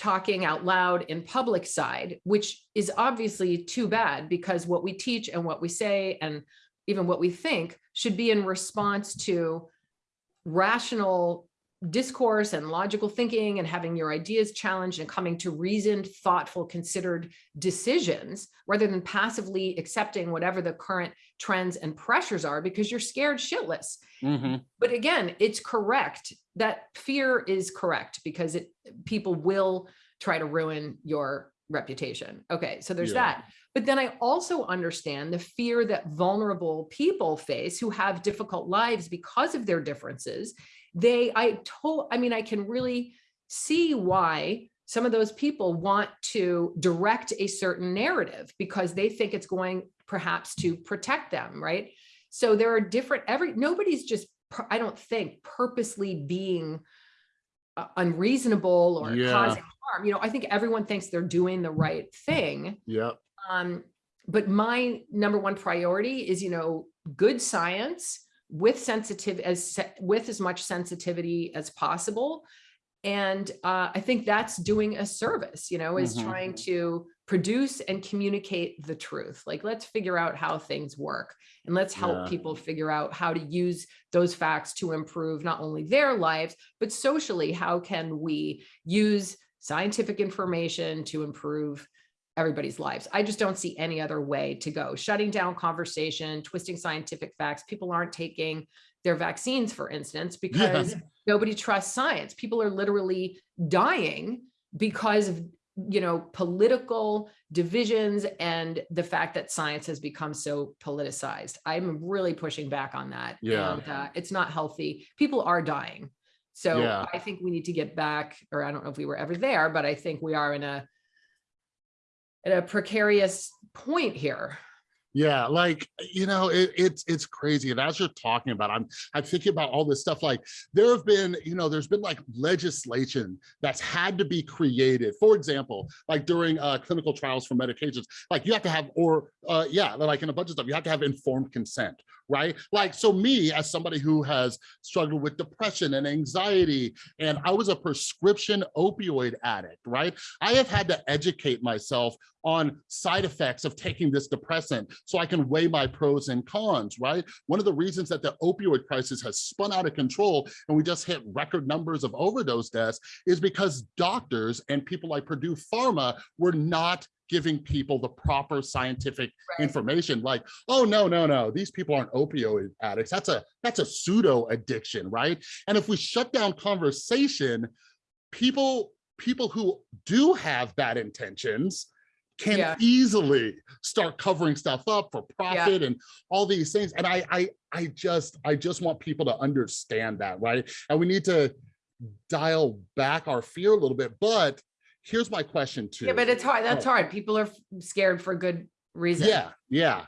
talking out loud in public side, which is obviously too bad because what we teach and what we say and even what we think should be in response to rational discourse and logical thinking and having your ideas challenged and coming to reasoned, thoughtful, considered decisions rather than passively accepting whatever the current trends and pressures are because you're scared shitless. Mhm. But again, it's correct. That fear is correct because it people will try to ruin your reputation. Okay, so there's Yeah. that. But then I also understand the fear that vulnerable people face who have difficult lives because of their differences. They, I told, I mean, I can really see why some of those people want to direct a certain narrative because they think it's going perhaps to protect them, right? So there are different, every, nobody's just, I don't think purposely being uh, unreasonable or Yeah. causing harm. You know, I think everyone thinks they're doing the right thing. Yep. Um, but my number one priority is, you know, good science with sensitive as with as much sensitivity as possible. And uh, I think that's doing a service, you know, is Mhm. trying to produce and communicate the truth. Like, let's figure out how things work and let's help Yeah. people figure out how to use those facts to improve not only their lives, but socially, how can we use scientific information to improve everybody's lives. I just don't see any other way to go. Shutting down conversation, twisting scientific facts. People aren't taking their vaccines, for instance, because nobody trusts science. People are literally dying because of you know political divisions and the fact that science has become so politicized i'm really pushing back on that Yeah. and uh, it's not healthy people are dying so Yeah. i think we need to get back or i don't know if we were ever there but i think we are in a at a precarious point here. Yeah, like you know, it, it's it's crazy. And as you're talking about, I'm I'm thinking about all this stuff. Like there have been, you know, there's been like legislation that's had to be created. For example, like during uh, clinical trials for medications, like you have to have, or uh, yeah, like in a bunch of stuff, you have to have informed consent, right? Like so, me as somebody who has struggled with depression and anxiety, and I was a prescription opioid addict, right? I have had to educate myself on side effects of taking this depressant so I can weigh my pros and cons, right? One of the reasons that the opioid crisis has spun out of control and we just hit record numbers of overdose deaths is because doctors and people like Purdue Pharma were not giving people the proper scientific Right. information like oh no no no these people aren't opioid addicts that's a that's a pseudo addiction right and if we shut down conversation people people who do have bad intentions can Yeah. easily start covering stuff up for profit and all these things. And I, I, I just, I just want people to understand that, right? And we need to dial back our fear a little bit. But here's my question too. Yeah, but it's hard. That's Oh. hard. People are scared for good reason. Yeah, yeah.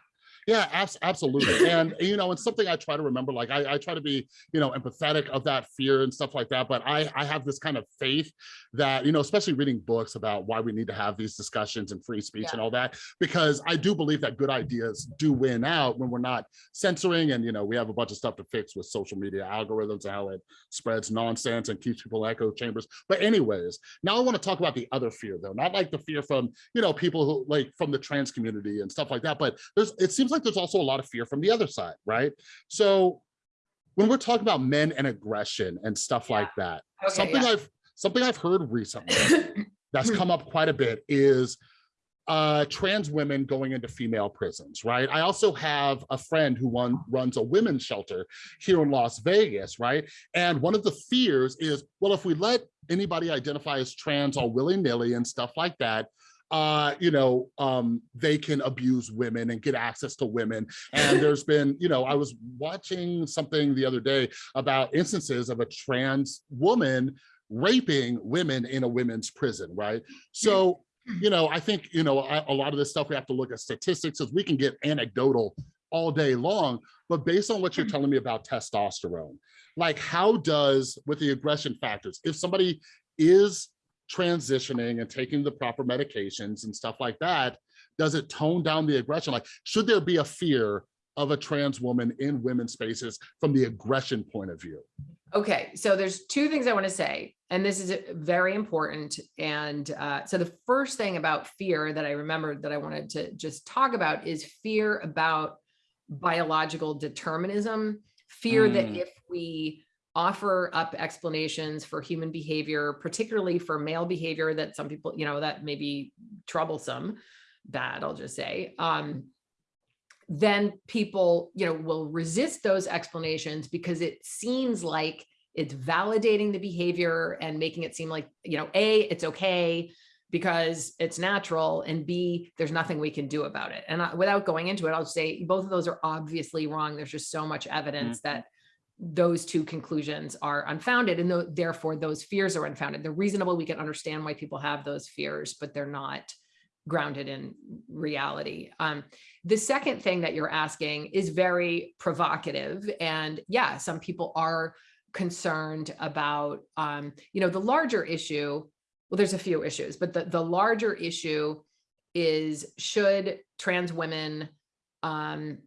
Yeah, abs- absolutely. And you know, it's something I try to remember. Like I, I try to be, you know, empathetic of that fear and stuff like that. But I, I have this kind of faith that, you know, especially reading books about why we need to have these discussions and free speech and all that, because I do believe that good ideas do win out when we're not censoring. And you know, we have a bunch of stuff to fix with social media algorithms and how it spreads nonsense and keeps people in echo chambers. But anyways, now I want to talk about the other fear though, not like the fear from, you know, people who like from the trans community and stuff like that. But there's it seems like there's also a lot of fear from the other side, right? So when we're talking about men and aggression and stuff Yeah. like that, Okay, something yeah. I've something I've heard recently that's come up quite a bit is uh trans women going into female prisons right i also have a friend who one runs a women's shelter here in las vegas right and one of the fears is well if we let anybody identify as trans all willy-nilly and stuff like that uh you know um they can abuse women and get access to women. And there's been you know i was watching something the other day about instances of a trans woman raping women in a women's prison right? So you know i think you know a, a lot of this stuff we have to look at statistics as we can get anecdotal all day long. But based on what you're telling me about testosterone like how does with the aggression factors if somebody is transitioning and taking the proper medications and stuff like that does it tone down the aggression like should there be a fear of a trans woman in women's spaces from the aggression point of view Okay, so there's two things I want to say, and this is very important. And uh, so the first thing about fear that I remembered that I wanted to just talk about is fear about biological determinism, fear that Mm. if we offer up explanations for human behavior, particularly for male behavior that some people, you know, that may be troublesome, bad, I'll just say, um, then people, you know, will resist those explanations because it seems like it's validating the behavior and making it seem like, you know, A, it's okay because it's natural and B, there's nothing we can do about it. And I, without going into it, I'll say both of those are obviously wrong. There's just so much evidence that those two conclusions are unfounded and tho- therefore those fears are unfounded. They're reasonable. We can understand why people have those fears, but they're not grounded in reality. Um, the second thing that you're asking is very provocative. And yeah, some people are concerned about, um, you know, the larger issue. Well, there's a few issues, but the, the larger issue is should trans women um,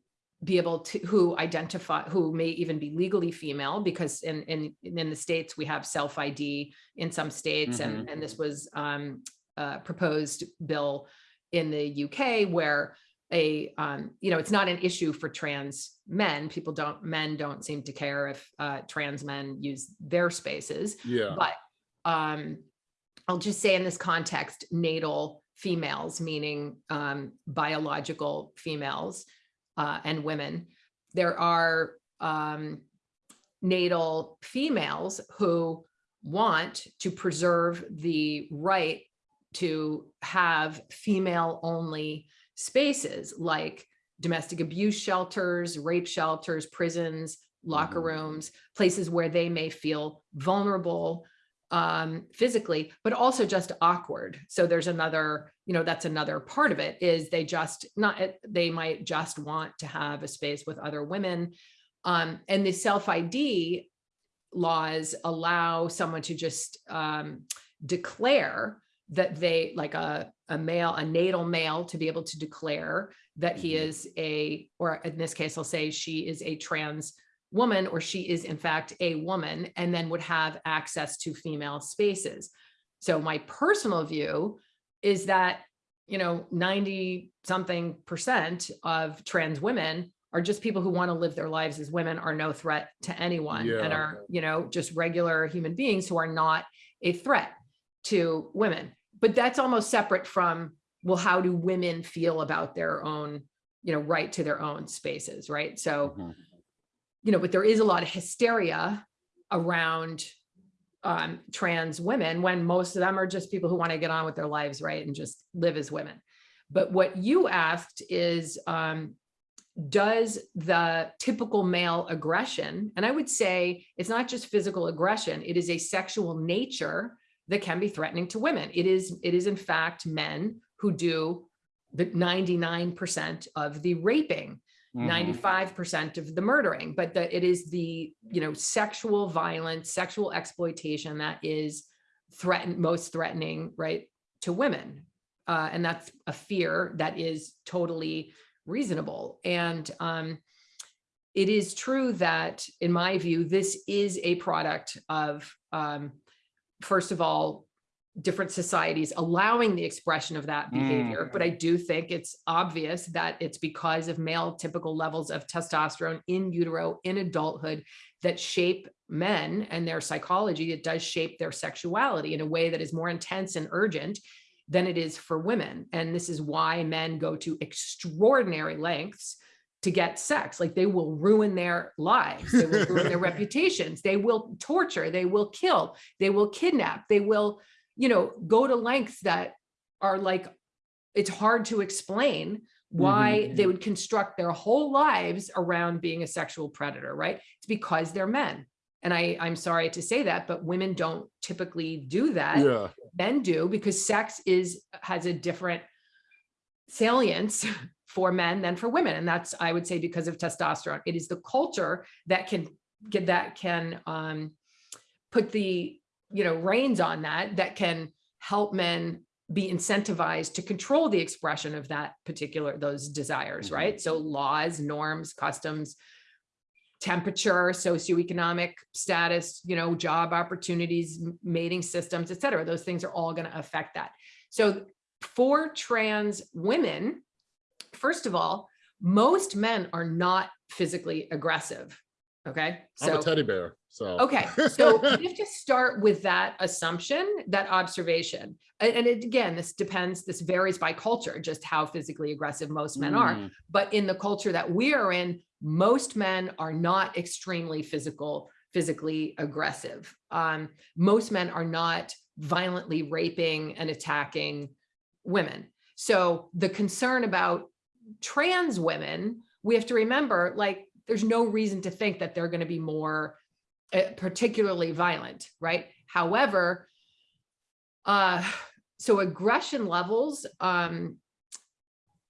be able to, who identify, who may even be legally female, because in, in, in the States, we have self-ID in some states, and, and this was um, a proposed bill in the UK where a, um, you know, it's not an issue for trans men. People don't, men don't seem to care if uh, trans men use their spaces. Yeah. But um, I'll just say in this context, natal females, meaning um, biological females uh, and women, there are um, natal females who want to preserve the right to have female only spaces like domestic abuse shelters, rape shelters, prisons, locker Mhm. rooms, places where they may feel vulnerable um, physically, but also just awkward. So there's another, you know, that's another part of it is they just not, eh, they might just want to have a space with other women. Um, and the self-ID laws allow someone to just um, declare that they like a, a male, a natal male to be able to declare that he Mhm. is a, or in this case, I'll say she is a trans woman or she is in fact a woman and then would have access to female spaces. So my personal view is that, you know, 90 something percent of trans women are just people who want to live their lives as women are no threat to anyone and are, you know, just regular human beings who are not a threat to women. But that's almost separate from, well, how do women feel about their own, you know, right to their own spaces, right? So, Mhm. You know, but there is a lot of hysteria around um, trans women when most of them are just people who want to get on with their lives, right? And just live as women. But what you asked is, um, does the typical male aggression, and I would say it's not just physical aggression, it is a sexual nature that can be threatening to women. It is, it is in fact men who do the 99% of the raping Mhm. 95% of the murdering, but that it is the, you know, sexual violence, sexual exploitation that is threatened, most threatening, right, to women. Uh, and that's a fear that is totally reasonable. And um, it is true that, in my view, this is a product of, um, first of all, different societies allowing the expression of that mm, behavior. But I do think it's obvious that it's because of male typical levels of testosterone in utero in adulthood that shape men and their psychology. It does shape their sexuality in a way that is more intense and urgent than it is for women. And this is why men go to extraordinary lengths to get sex. Like they will ruin their lives, they will ruin their reputations, they will torture, they will kill, they will kidnap, they will you know, go to lengths that are like, it's hard to explain why they would construct their whole lives around being a sexual predator, right? It's because they're men. And I, I'm sorry to say that, but women don't typically do that. Yeah. Men do because sex is, has a different salience for men than for women. And that's, I would say, because of testosterone. It is the culture that can get, that can um, put the you know, reins on that, that can help men be incentivized to control the expression of that particular, those desires, Mhm. right? So laws, norms, customs, temperature, socioeconomic status, you know, job opportunities, mating systems, et cetera. Those things are all going to affect that. So for trans women, first of all, most men are not physically aggressive. Okay. I'm a teddy bear. So Okay, so you have to start with that assumption, that observation. And, it, again, this depends, this varies by culture, just how physically aggressive most men are. Mm, But in the culture that we are in, most men are not extremely physical, physically aggressive. Um, most men are not violently raping and attacking women. So the concern about trans women, we have to remember, like there's no reason to think that they're going to be more uh, particularly violent, right? However, uh, so aggression levels, um,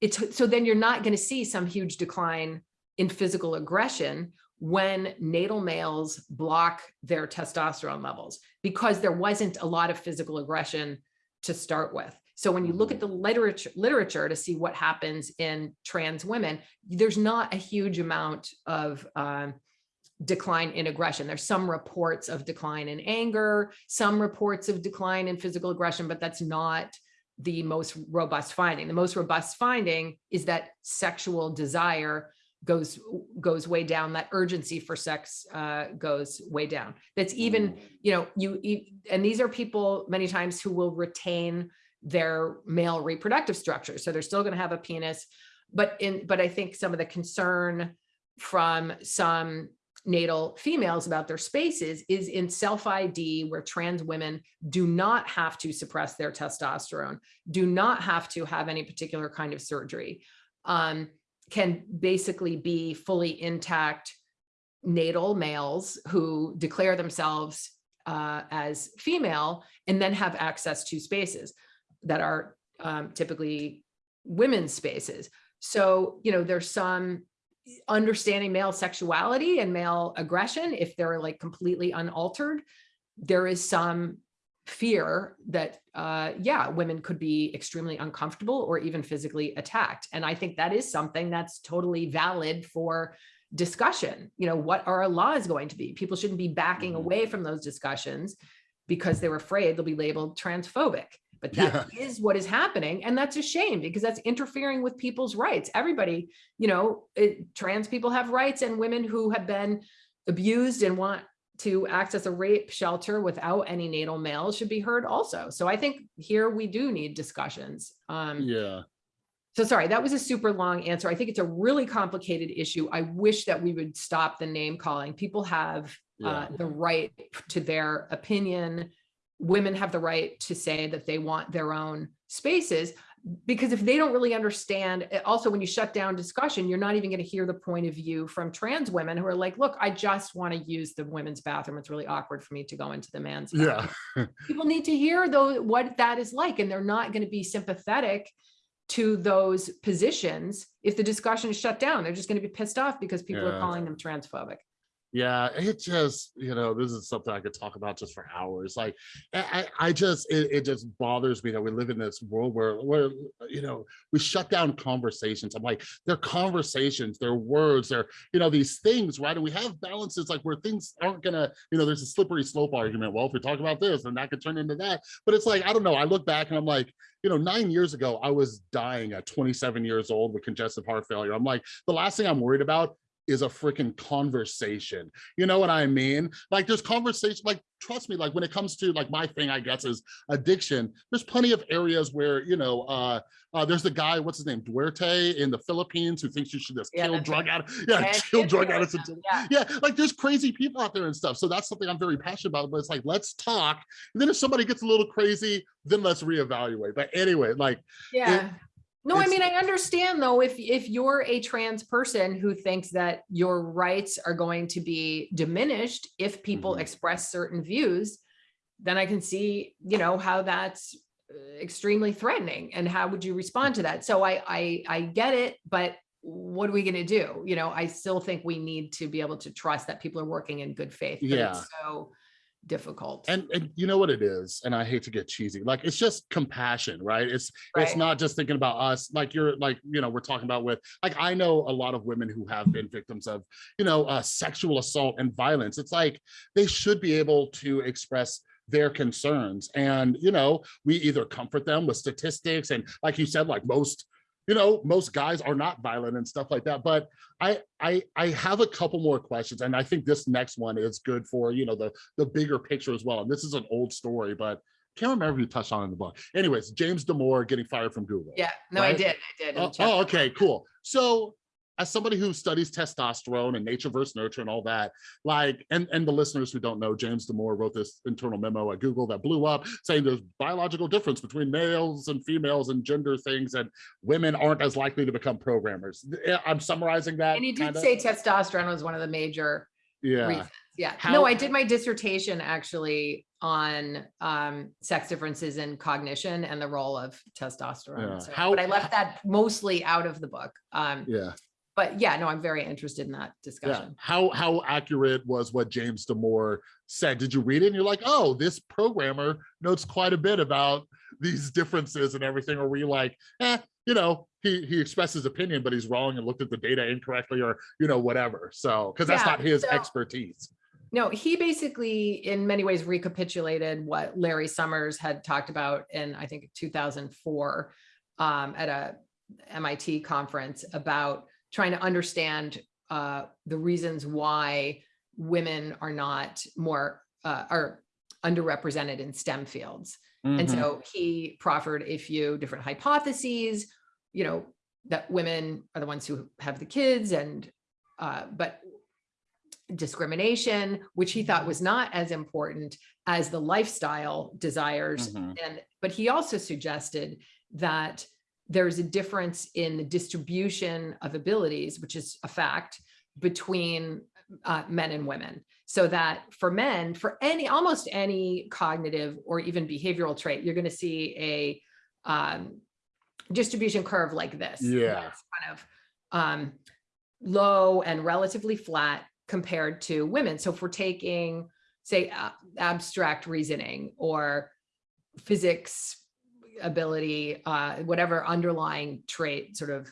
it's so then you're not going to see some huge decline in physical aggression when natal males block their testosterone levels because there wasn't a lot of physical aggression to start with. So when you look at the literature literature to see what happens in trans women, there's not a huge amount of um, decline in aggression. There's some reports of decline in anger, some reports of decline in physical aggression, but that's not the most robust finding. The most robust finding is that sexual desire goes goes way down that urgency for sex uh goes way down that's even you know you, you and these are people many times who will retain their male reproductive structure. So they're still going to have a penis but in but i think some of the concern from some natal females about their spaces is in self ID where trans women do not have to suppress their testosterone do not have to have any particular kind of surgery um can basically be fully intact natal males who declare themselves uh, as female and then have access to spaces that are um, typically women's spaces. So, you know, there's some understanding male sexuality and male aggression if they're like completely unaltered. There is some fear that uh yeah women could be extremely uncomfortable or even physically attacked and i think that is something that's totally valid for discussion you know what are our laws going to be people shouldn't be backing Mhm. away from those discussions because they're afraid they'll be labeled transphobic but that is what is happening and that's a shame because that's interfering with people's rights everybody you know it, trans people have rights and women who have been abused and want to access a rape shelter without any natal males should be heard also. So I think here we do need discussions. Um, Yeah, so sorry, that was a super long answer. I think it's a really complicated issue. I wish that we would stop the name calling. People have uh, the right to their opinion. Women have the right to say that they want their own spaces because if they don't really understand, eh, also when you shut down discussion, you're not even going to hear the point of view from trans women who are like, look, I just want to use the women's bathroom. It's really awkward for me to go into the man's bathroom. yeah, People need to hear though what that is like, and they're not going to be sympathetic to those positions if the discussion is shut down. They're just going to be pissed off because people are calling them transphobic. Yeah. It just, you know, this is something I could talk about just for hours. Like, I, I just, it, it just bothers me that we live in this world where, where, you know, we shut down conversations. I'm like, they're conversations, they're words, they're, you know, these things, right? And we have balances like where things aren't gonna, you know, there's a slippery slope argument. Well, if we talk about this, then that could turn into that. But it's like, I don't know. I look back and I'm like, you know, nine years ago, I was dying at 27 years old with congestive heart failure. I'm like, the last thing I'm worried about is a freaking conversation. You know what I mean? Like there's conversation, like trust me, like when it comes to like my thing, I guess is addiction, there's plenty of areas where, you know, uh, uh there's the guy, what's his name, Duterte in the Philippines who thinks you should just Yeah, kill drug right. out, yeah, Yeah, kill drug addicts. yeah. Yeah, like there's crazy people out there and stuff. So that's something I'm very passionate about. But it's like, let's talk. And then if somebody gets a little crazy, then let's reevaluate. But anyway, like, Yeah. No, I mean, I understand though, if, if you're a trans person who thinks that your rights are going to be diminished if people Mhm. express certain views, then I can see, you know, how that's uh, extremely threatening and how would you respond to that? So I, I, I get it, but what are we going to do? You know, I still think we need to be able to trust that people are working in good faith. Yeah. So difficult. and and you know what it is and i hate to get cheesy like it's just compassion right? It's it's not just thinking about us like you're like you know we're talking about with like i know a lot of women who have been victims of you know uh sexual assault and violence. It's like they should be able to express their concerns and you know we either comfort them with statistics and like you said like most you know most guys are not violent and stuff like that but i i i have a couple more questions and i think this next one is good for you know the the bigger picture as well and this is an old story but can't remember if you touched on in the book anyways james damore getting fired from google Yeah, no, I did, I did. Oh, oh, okay, cool. So as somebody who studies testosterone and nature versus nurture and all that, like, and, and the listeners who don't know, James Damore wrote this internal memo at Google that blew up saying there's biological difference between males and females and gender things and women aren't as likely to become programmers. I'm summarizing that. And he did kinda. say testosterone was one of the major Yeah, reasons. Yeah, How- no, I did my dissertation actually on um sex differences in cognition and the role of Yeah. testosterone. So- How- But I left that mostly out of the book. Um, yeah, but yeah, no, I'm very interested in that yeah. discussion. How, how accurate was what James Damore said? Did you read it and you're like, oh, this programmer notes quite a bit about these differences and everything? Or were you like, eh, you know, he, he expressed his opinion, but he's wrong and looked at the data incorrectly or, you know, whatever. So, because that's Yeah, not his so- expertise. No, he basically in many ways recapitulated what Larry Summers had talked about in, I think, 2004 um, at a MIT conference about trying to understand uh, the reasons why women are not more uh, are underrepresented in STEM fields. And Mhm. so he proffered a few different hypotheses, you know, that women are the ones who have the kids and, uh, but discrimination, which he thought was not as important as the lifestyle desires. Mhm. And, but he also suggested that there's a difference in the distribution of abilities, which is a fact, between uh, men and women. So that for men, for any, almost any cognitive or even behavioral trait, you're going to see a um, distribution curve like this. Yeah. that's Kind of um, low and relatively flat compared to women. So if we're taking, say, uh, abstract reasoning or physics ability, uh, whatever underlying trait sort of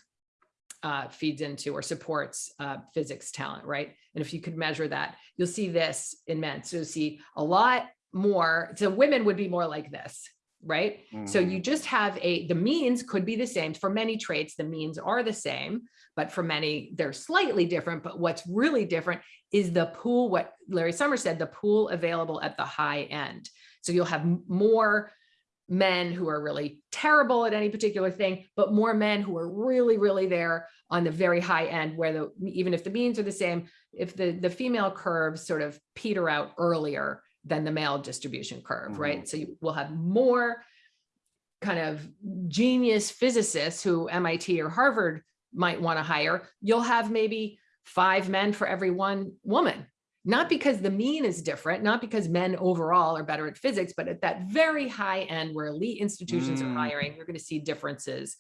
uh, feeds into or supports uh, physics talent, right? And if you could measure that, you'll see this in men. So you'll see a lot more. So women would be more like this, right? So Mhm. you just have a, the means could be the same. For many traits, the means are the same, but for many, they're slightly different. But what's really different is the pool, what Larry Summers said, the pool available at the high end. So you'll have more men who are really terrible at any particular thing, but more men who are really, really there on the very high end where the, even if the means are the same, if the, the female curves sort of peter out earlier than the male distribution curve, right? Mm-hmm. So you will have more kind of genius physicists who MIT or Harvard might want to hire. You'll have maybe five men for every one woman not because the mean is different, not because men overall are better at physics, but at that very high end where elite institutions Mm. are hiring, you're going to see differences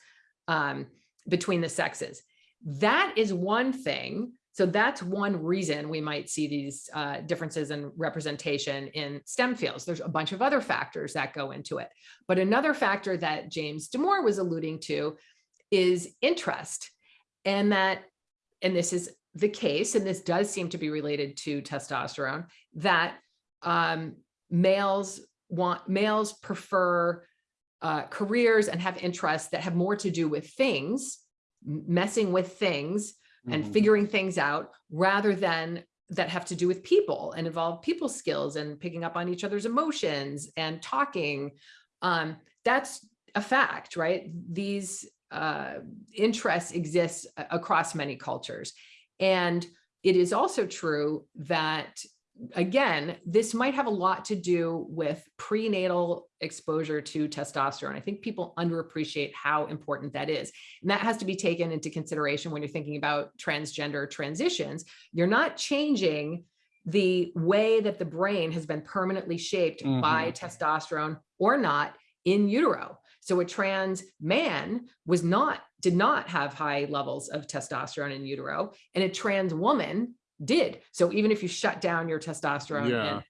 um, between the sexes. That is one thing. So that's one reason we might see these uh, differences in representation in STEM fields. There's a bunch of other factors that go into it. But another factor that James Damore was alluding to is interest. And that, and this is the case, and this does seem to be related to testosterone, that um, males want, males prefer uh, careers and have interests that have more to do with things, messing with things and Mhm. figuring things out rather than that have to do with people and involve people skills and picking up on each other's emotions and talking. Um, that's a fact, right? These uh, interests exist across many cultures. And it is also true that, again, this might have a lot to do with prenatal exposure to testosterone. I think people underappreciate how important that is. And that has to be taken into consideration when you're thinking about transgender transitions. You're not changing the way that the brain has been permanently shaped by mm-hmm. testosterone or not in utero. So a trans man was not, did not have high levels of testosterone in utero, and a trans woman did. So even if you shut down your testosterone Yeah. in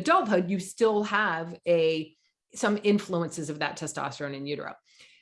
adulthood, you still have a some influences of that testosterone in utero.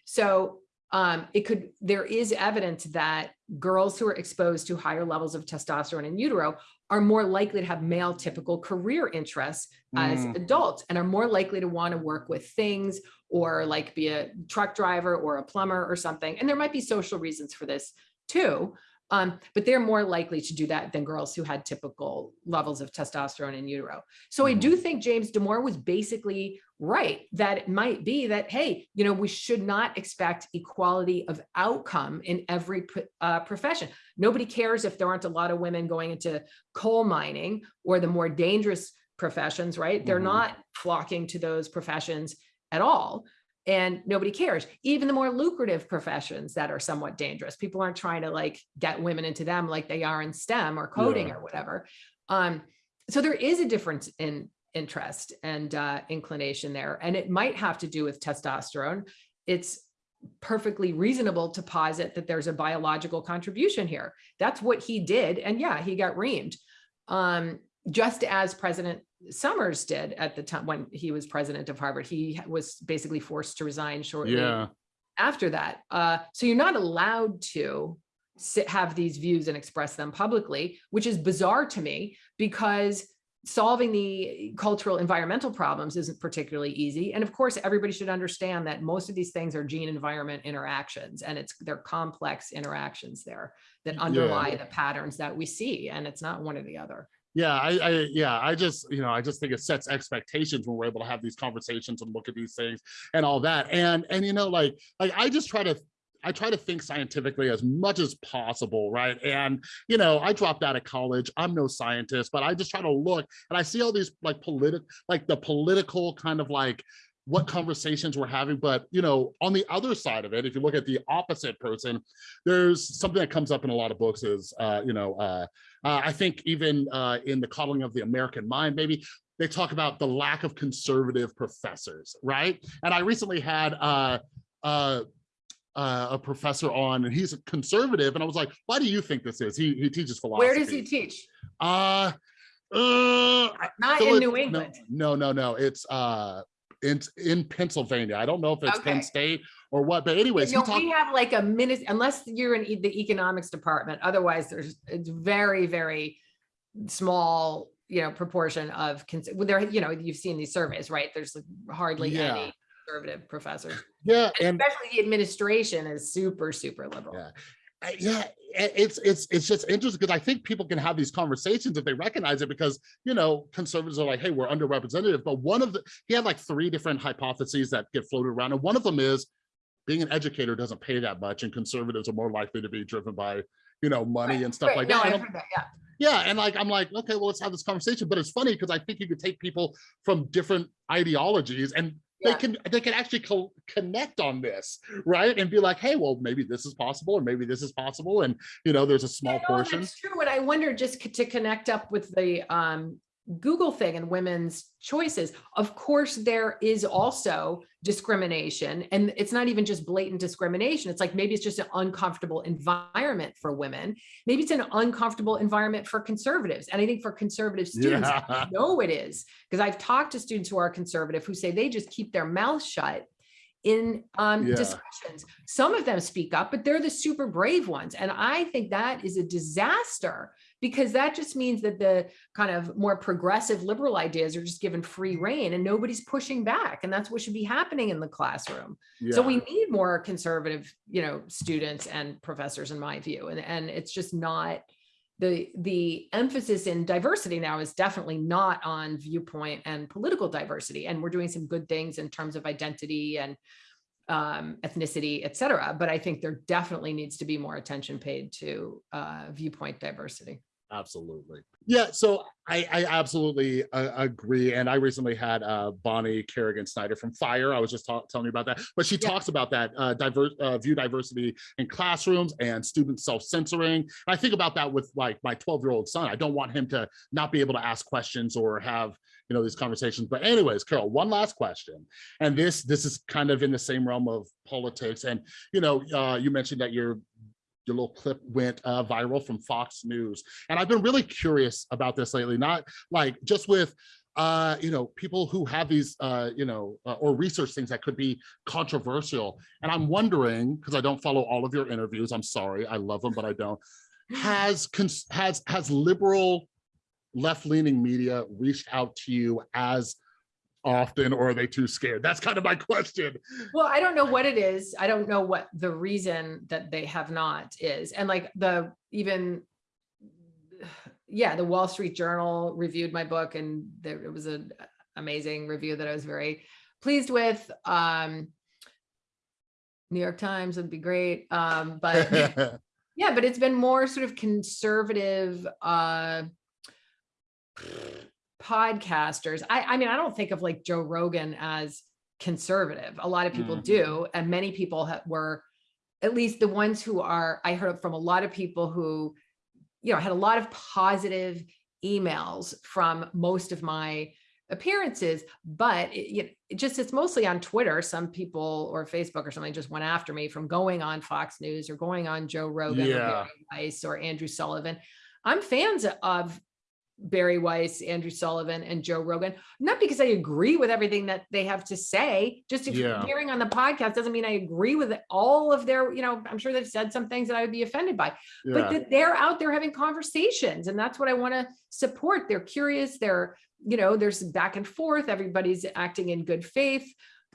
So um, it could, there is evidence that girls who are exposed to higher levels of testosterone in utero are more likely to have male typical career interests as Mm. adults and are more likely to want to work with things or like be a truck driver or a plumber or something. And there might be social reasons for this too. Um, but they're more likely to do that than girls who had typical levels of testosterone in utero. So I do think James Damore was basically right that it might be that hey you know we should not expect equality of outcome in every uh, profession. Nobody cares if there aren't a lot of women going into coal mining or the more dangerous professions right? They're Mhm. not flocking to those professions at all and nobody cares. Even the more lucrative professions that are somewhat dangerous. People aren't trying to like get women into them like they are in stem or coding Yeah. or whatever. Um so there is a difference in interest and uh, inclination there. And it might have to do with testosterone. It's perfectly reasonable to posit that there's a biological contribution here. That's what he did. And yeah, he got reamed. Um, just as President Summers did at the time when he was president of Harvard, he was basically forced to resign shortly Yeah. after that. Uh, so you're not allowed to sit, have these views and express them publicly, which is bizarre to me because solving the cultural environmental problems isn't particularly easy. And of course, everybody should understand that most of these things are gene environment interactions and it's they're complex interactions there that underlie the patterns that we see. And it's not one or the other. Yeah, I, I, yeah, I just, you know, I just think it sets expectations when we're able to have these conversations and look at these things and all that. And, and, you know, like, like I just try to, I try to think scientifically as much as possible, right? And, you know, I dropped out of college. I'm no scientist, but I just try to look and I see all these like political, like the political kind of like, what conversations we're having but you know on the other side of it if you look at the opposite person there's something that comes up in a lot of books is uh you know uh uh, I think even uh, in the coddling of the American mind, maybe they talk about the lack of conservative professors, right? And I recently had uh, uh, uh, a professor on, and he's a conservative, and I was like, "Why do you think this is?" He he teaches philosophy. Where does he teach? Uh, uh, Not in New England. No, no, no. It's uh, it's in Pennsylvania. I don't know if it's Okay. Penn State or what, but anyways, You know, we have like a minute, unless you're in the economics department, otherwise there's, it's very, very small, you know, proportion of, cons- well, there, you know, you've seen these surveys, right? There's like hardly Yeah. any conservative professors. Yeah, and Especially the administration is super, super liberal. Yeah. I- yeah it's it's it's just interesting because i think people can have these conversations if they recognize it because you know conservatives are like hey we're underrepresented but one of the he had like three different hypotheses that get floated around and one of them is being an educator doesn't pay that much and conservatives are more likely to be driven by you know money Right, and stuff Right, like no, that I've And I'm- heard that, yeah. yeah and like i'm like okay well let's have this conversation but it's funny because i think you could take people from different ideologies and they can they can actually co- connect on this right and be like hey well maybe this is possible or maybe this is possible and you know there's a small Yeah, no, portion That's true. And I wonder just to connect up with the um, Google thing and women's choices. Of course, there is also discrimination, and it's not even just blatant discrimination. It's like maybe it's just an uncomfortable environment for women. Maybe it's an uncomfortable environment for conservatives. And I think for conservative students, yeah no, it is because I've talked to students who are conservative who say they just keep their mouth shut in um, Yeah. discussions. Some of them speak up, but they're the super brave ones. And I think that is a disaster because that just means that the kind of more progressive liberal ideas are just given free reign and nobody's pushing back. And that's what should be happening in the classroom. So we need more conservative, you know, students and professors, in my view. And, and it's just not the the emphasis in diversity now is definitely not on viewpoint and political diversity. And we're doing some good things in terms of identity and um, ethnicity, et cetera. But I think there definitely needs to be more attention paid to uh, viewpoint diversity. Absolutely yeah so i i absolutely uh, agree and i recently had uh bonnie kerrigan snyder from fire i was just telling you about that but she Yeah. talks about that uh diverse uh, view diversity in classrooms and student self-censoring and i think about that with like my 12 year old son i don't want him to not be able to ask questions or have you know these conversations but anyways carole one last question and this this is kind of in the same realm of politics and you know uh you mentioned that your your little clip went uh, viral from Fox News. And I've been really curious about this lately, not like just with uh, you know, people who have these, uh, you know, uh, or research things that could be controversial. And I'm wondering, because I don't follow all of your interviews, I'm sorry, I love them, but I don't. Has has has liberal left-leaning media reached out to you as often, or are they too scared? That's kind of my question. Well, I don't know what it is. I don't know what the reason that they have not is. And like the even yeah, the Wall Street Journal reviewed my book and there it was an amazing review that I was very pleased with. Um, New York Times would be great. Um, but yeah, but it's been more sort of conservative uh podcasters. I I mean, I don't think of like Joe Rogan as conservative. A lot of people Mhm. do, and many people were at least the ones who are I heard from a lot of people who you know had a lot of positive emails from most of my appearances but it, you know, it just it's mostly on twitter some people or facebook or something just went after me from going on fox news or going on joe rogan or Yeah. Bari Weiss or andrew sullivan i'm fans of bari weiss andrew sullivan and joe rogan. Not because i agree with everything that they have to say just Yeah. appearing on the podcast doesn't mean i agree with all of their you know i'm sure they've said some things that i would be offended by but that they're out there having conversations and that's what i want to support. They're curious they're you know there's back and forth everybody's acting in good faith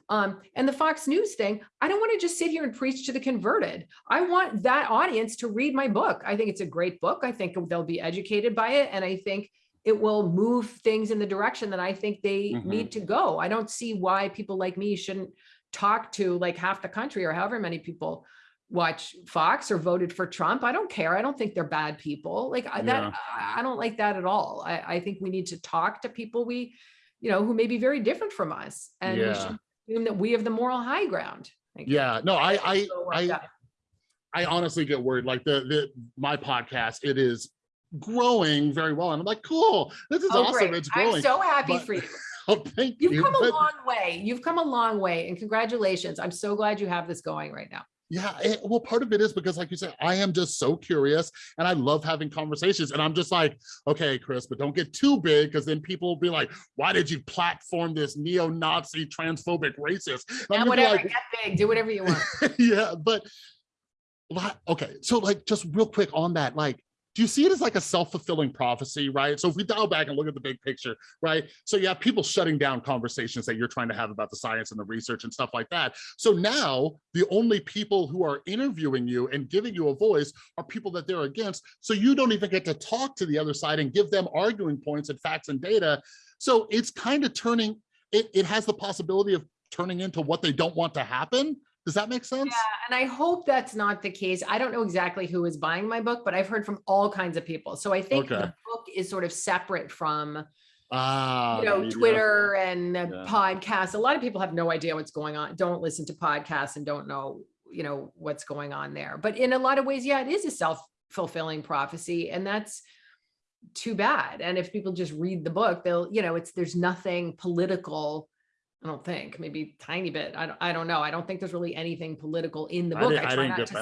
um and the fox news thing i don't want to just sit here and preach to the converted i want that audience to read my book i think it's a great book i think they'll be educated by it and i think it will move things in the direction that i think they Mhm. need to go i don't see why people like me shouldn't talk to like half the country or however many people watch Fox or voted for Trump. I don't care. I don't think they're bad people. Like I- Yeah. that, I don't like that at all. I, I think we need to talk to people we, you know, who may be very different from us, and we should assume that we have the moral high ground. Like, yeah, no, I, I, I. I honestly get worried. Like the the my podcast, it is growing very well, and I'm like, cool, this is Oh, awesome. great. It's growing. I'm so happy but- for you. Oh, thank You've you. come a long way. You've come a long way, and congratulations. I'm so glad you have this going right now. Yeah, it- well, part of it is because, like you said, I am just so curious and I love having conversations. And I'm just like, okay, Chris, but don't get too big because then people will be like, why did you platform this neo Nazi transphobic racist? And I'm And gonna be whatever, like, get big, do whatever you want. yeah, but okay, so like just real quick on that, like, do you see it as like a self-fulfilling prophecy, right? So if we dial back and look at the big picture, right? So you have people shutting down conversations that you're trying to have about the science and the research and stuff like that. So now the only people who are interviewing you and giving you a voice are people that they're against. So you don't even get to talk to the other side and give them arguing points and facts and data. So it's kind of turning, it, it has the possibility of turning into what they don't want to happen. Does that make sense? Yeah, and I hope that's not the case. I don't know exactly who is buying my book, but I've heard from all kinds of people. So I think Okay. the book is sort of separate from, Ah, you know, media. Twitter and the Yeah. podcasts. A lot of people have no idea what's going on, don't listen to podcasts and don't know, you know, what's going on there. But in a lot of ways, yeah, it is a self-fulfilling prophecy. And that's too bad. And if people just read the book, they'll, you know, it's there's nothing political. I don't think, maybe tiny bit. I don't, I don't know. I don't think there's really anything political in the I book. didn't, I try didn't not get to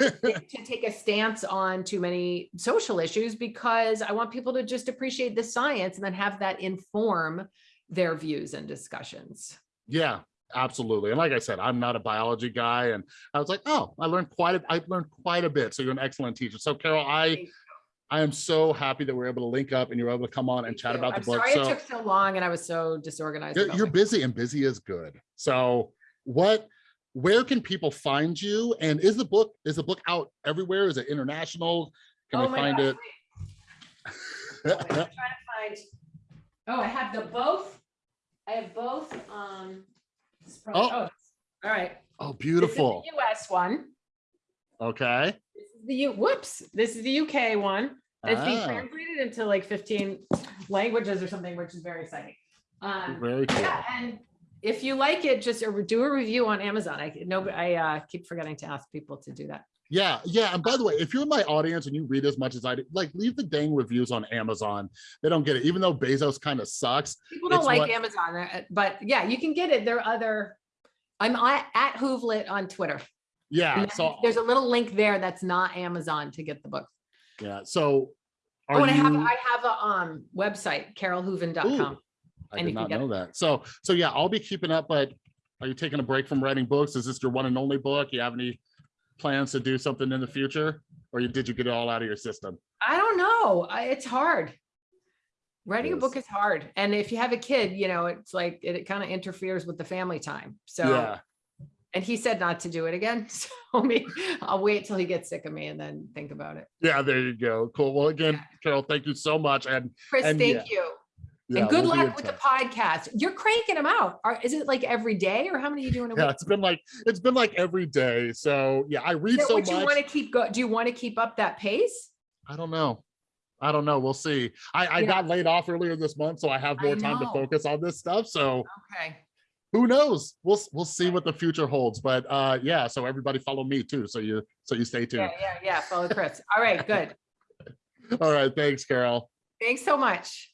that. to take a stance on too many social issues because I want people to just appreciate the science and then have that inform their views and discussions. yeah, absolutely. And like I said, I'm not a biology guy, and I was like, oh, I learned quite a, I learned quite a bit. So you're an excellent teacher. So Carole, I. I am so happy that we're able to link up and you're able to come on and chat you. about the I'm book. sorry So it took so long and I was so disorganized. you're, you're busy, and busy is good. So what? Where can people find you? And is the book is the book out everywhere? Is it international? Can Oh we find gosh, it? Wait, I'm trying to find. Oh, I have the both. I have both. Um. probably- Oh. oh, all right. oh, This is beautiful. the US one. Okay. This is the U, whoops, this is the UK one. It's being Ah, translated into like fifteen languages or something, which is very exciting. Um, very cool. yeah, and if you like it, just uh, do a review on Amazon. I know, I uh, keep forgetting to ask people to do that. Yeah, yeah. And by the way, if you're in my audience and you read as much as I do, like leave the dang reviews on Amazon. They don't get it, even though Bezos kind of sucks. People don't like what- Amazon, uh, but yeah, you can get it. There are other, I'm at, at Hoovlet on Twitter. Yeah. So There's a little link there that's not Amazon to get the book. Yeah. So Oh, are and I have. I have a um website, carolehooven.com. I and did you not know that. So so yeah, I'll be keeping up. But are you taking a break from writing books? Is this your one and only book? You have any plans to do something in the future, or you, did you get it all out of your system? I don't know. I, it's hard. Writing a book is hard. And if you have a kid, you know, it's like it, kind of interferes with the family time. So, yeah. And he said not to do it again. So me, I'll wait till he gets sick of me and then think about it. Yeah. There you go. Cool. Well, again, Carole, thank you so much. And Chris, And thank yeah. you. Yeah, And good we'll luck with the podcast. You're cranking them out. Are, is it like every day or how many are you doing a Yeah, week? it's been like, it's been like every day. So yeah, I read that so what you want to keep go? Do you want to keep up that pace? I don't know. I don't know. We'll see. I, I Yeah. got laid off earlier this month, so I have more time to focus on this stuff. So Okay. Who knows? We'll we'll see what the future holds. But uh yeah, so everybody follow me too. So you so you stay tuned. Yeah, yeah, yeah. Follow Chris. All right, good. All right. Thanks, Carole. Thanks so much.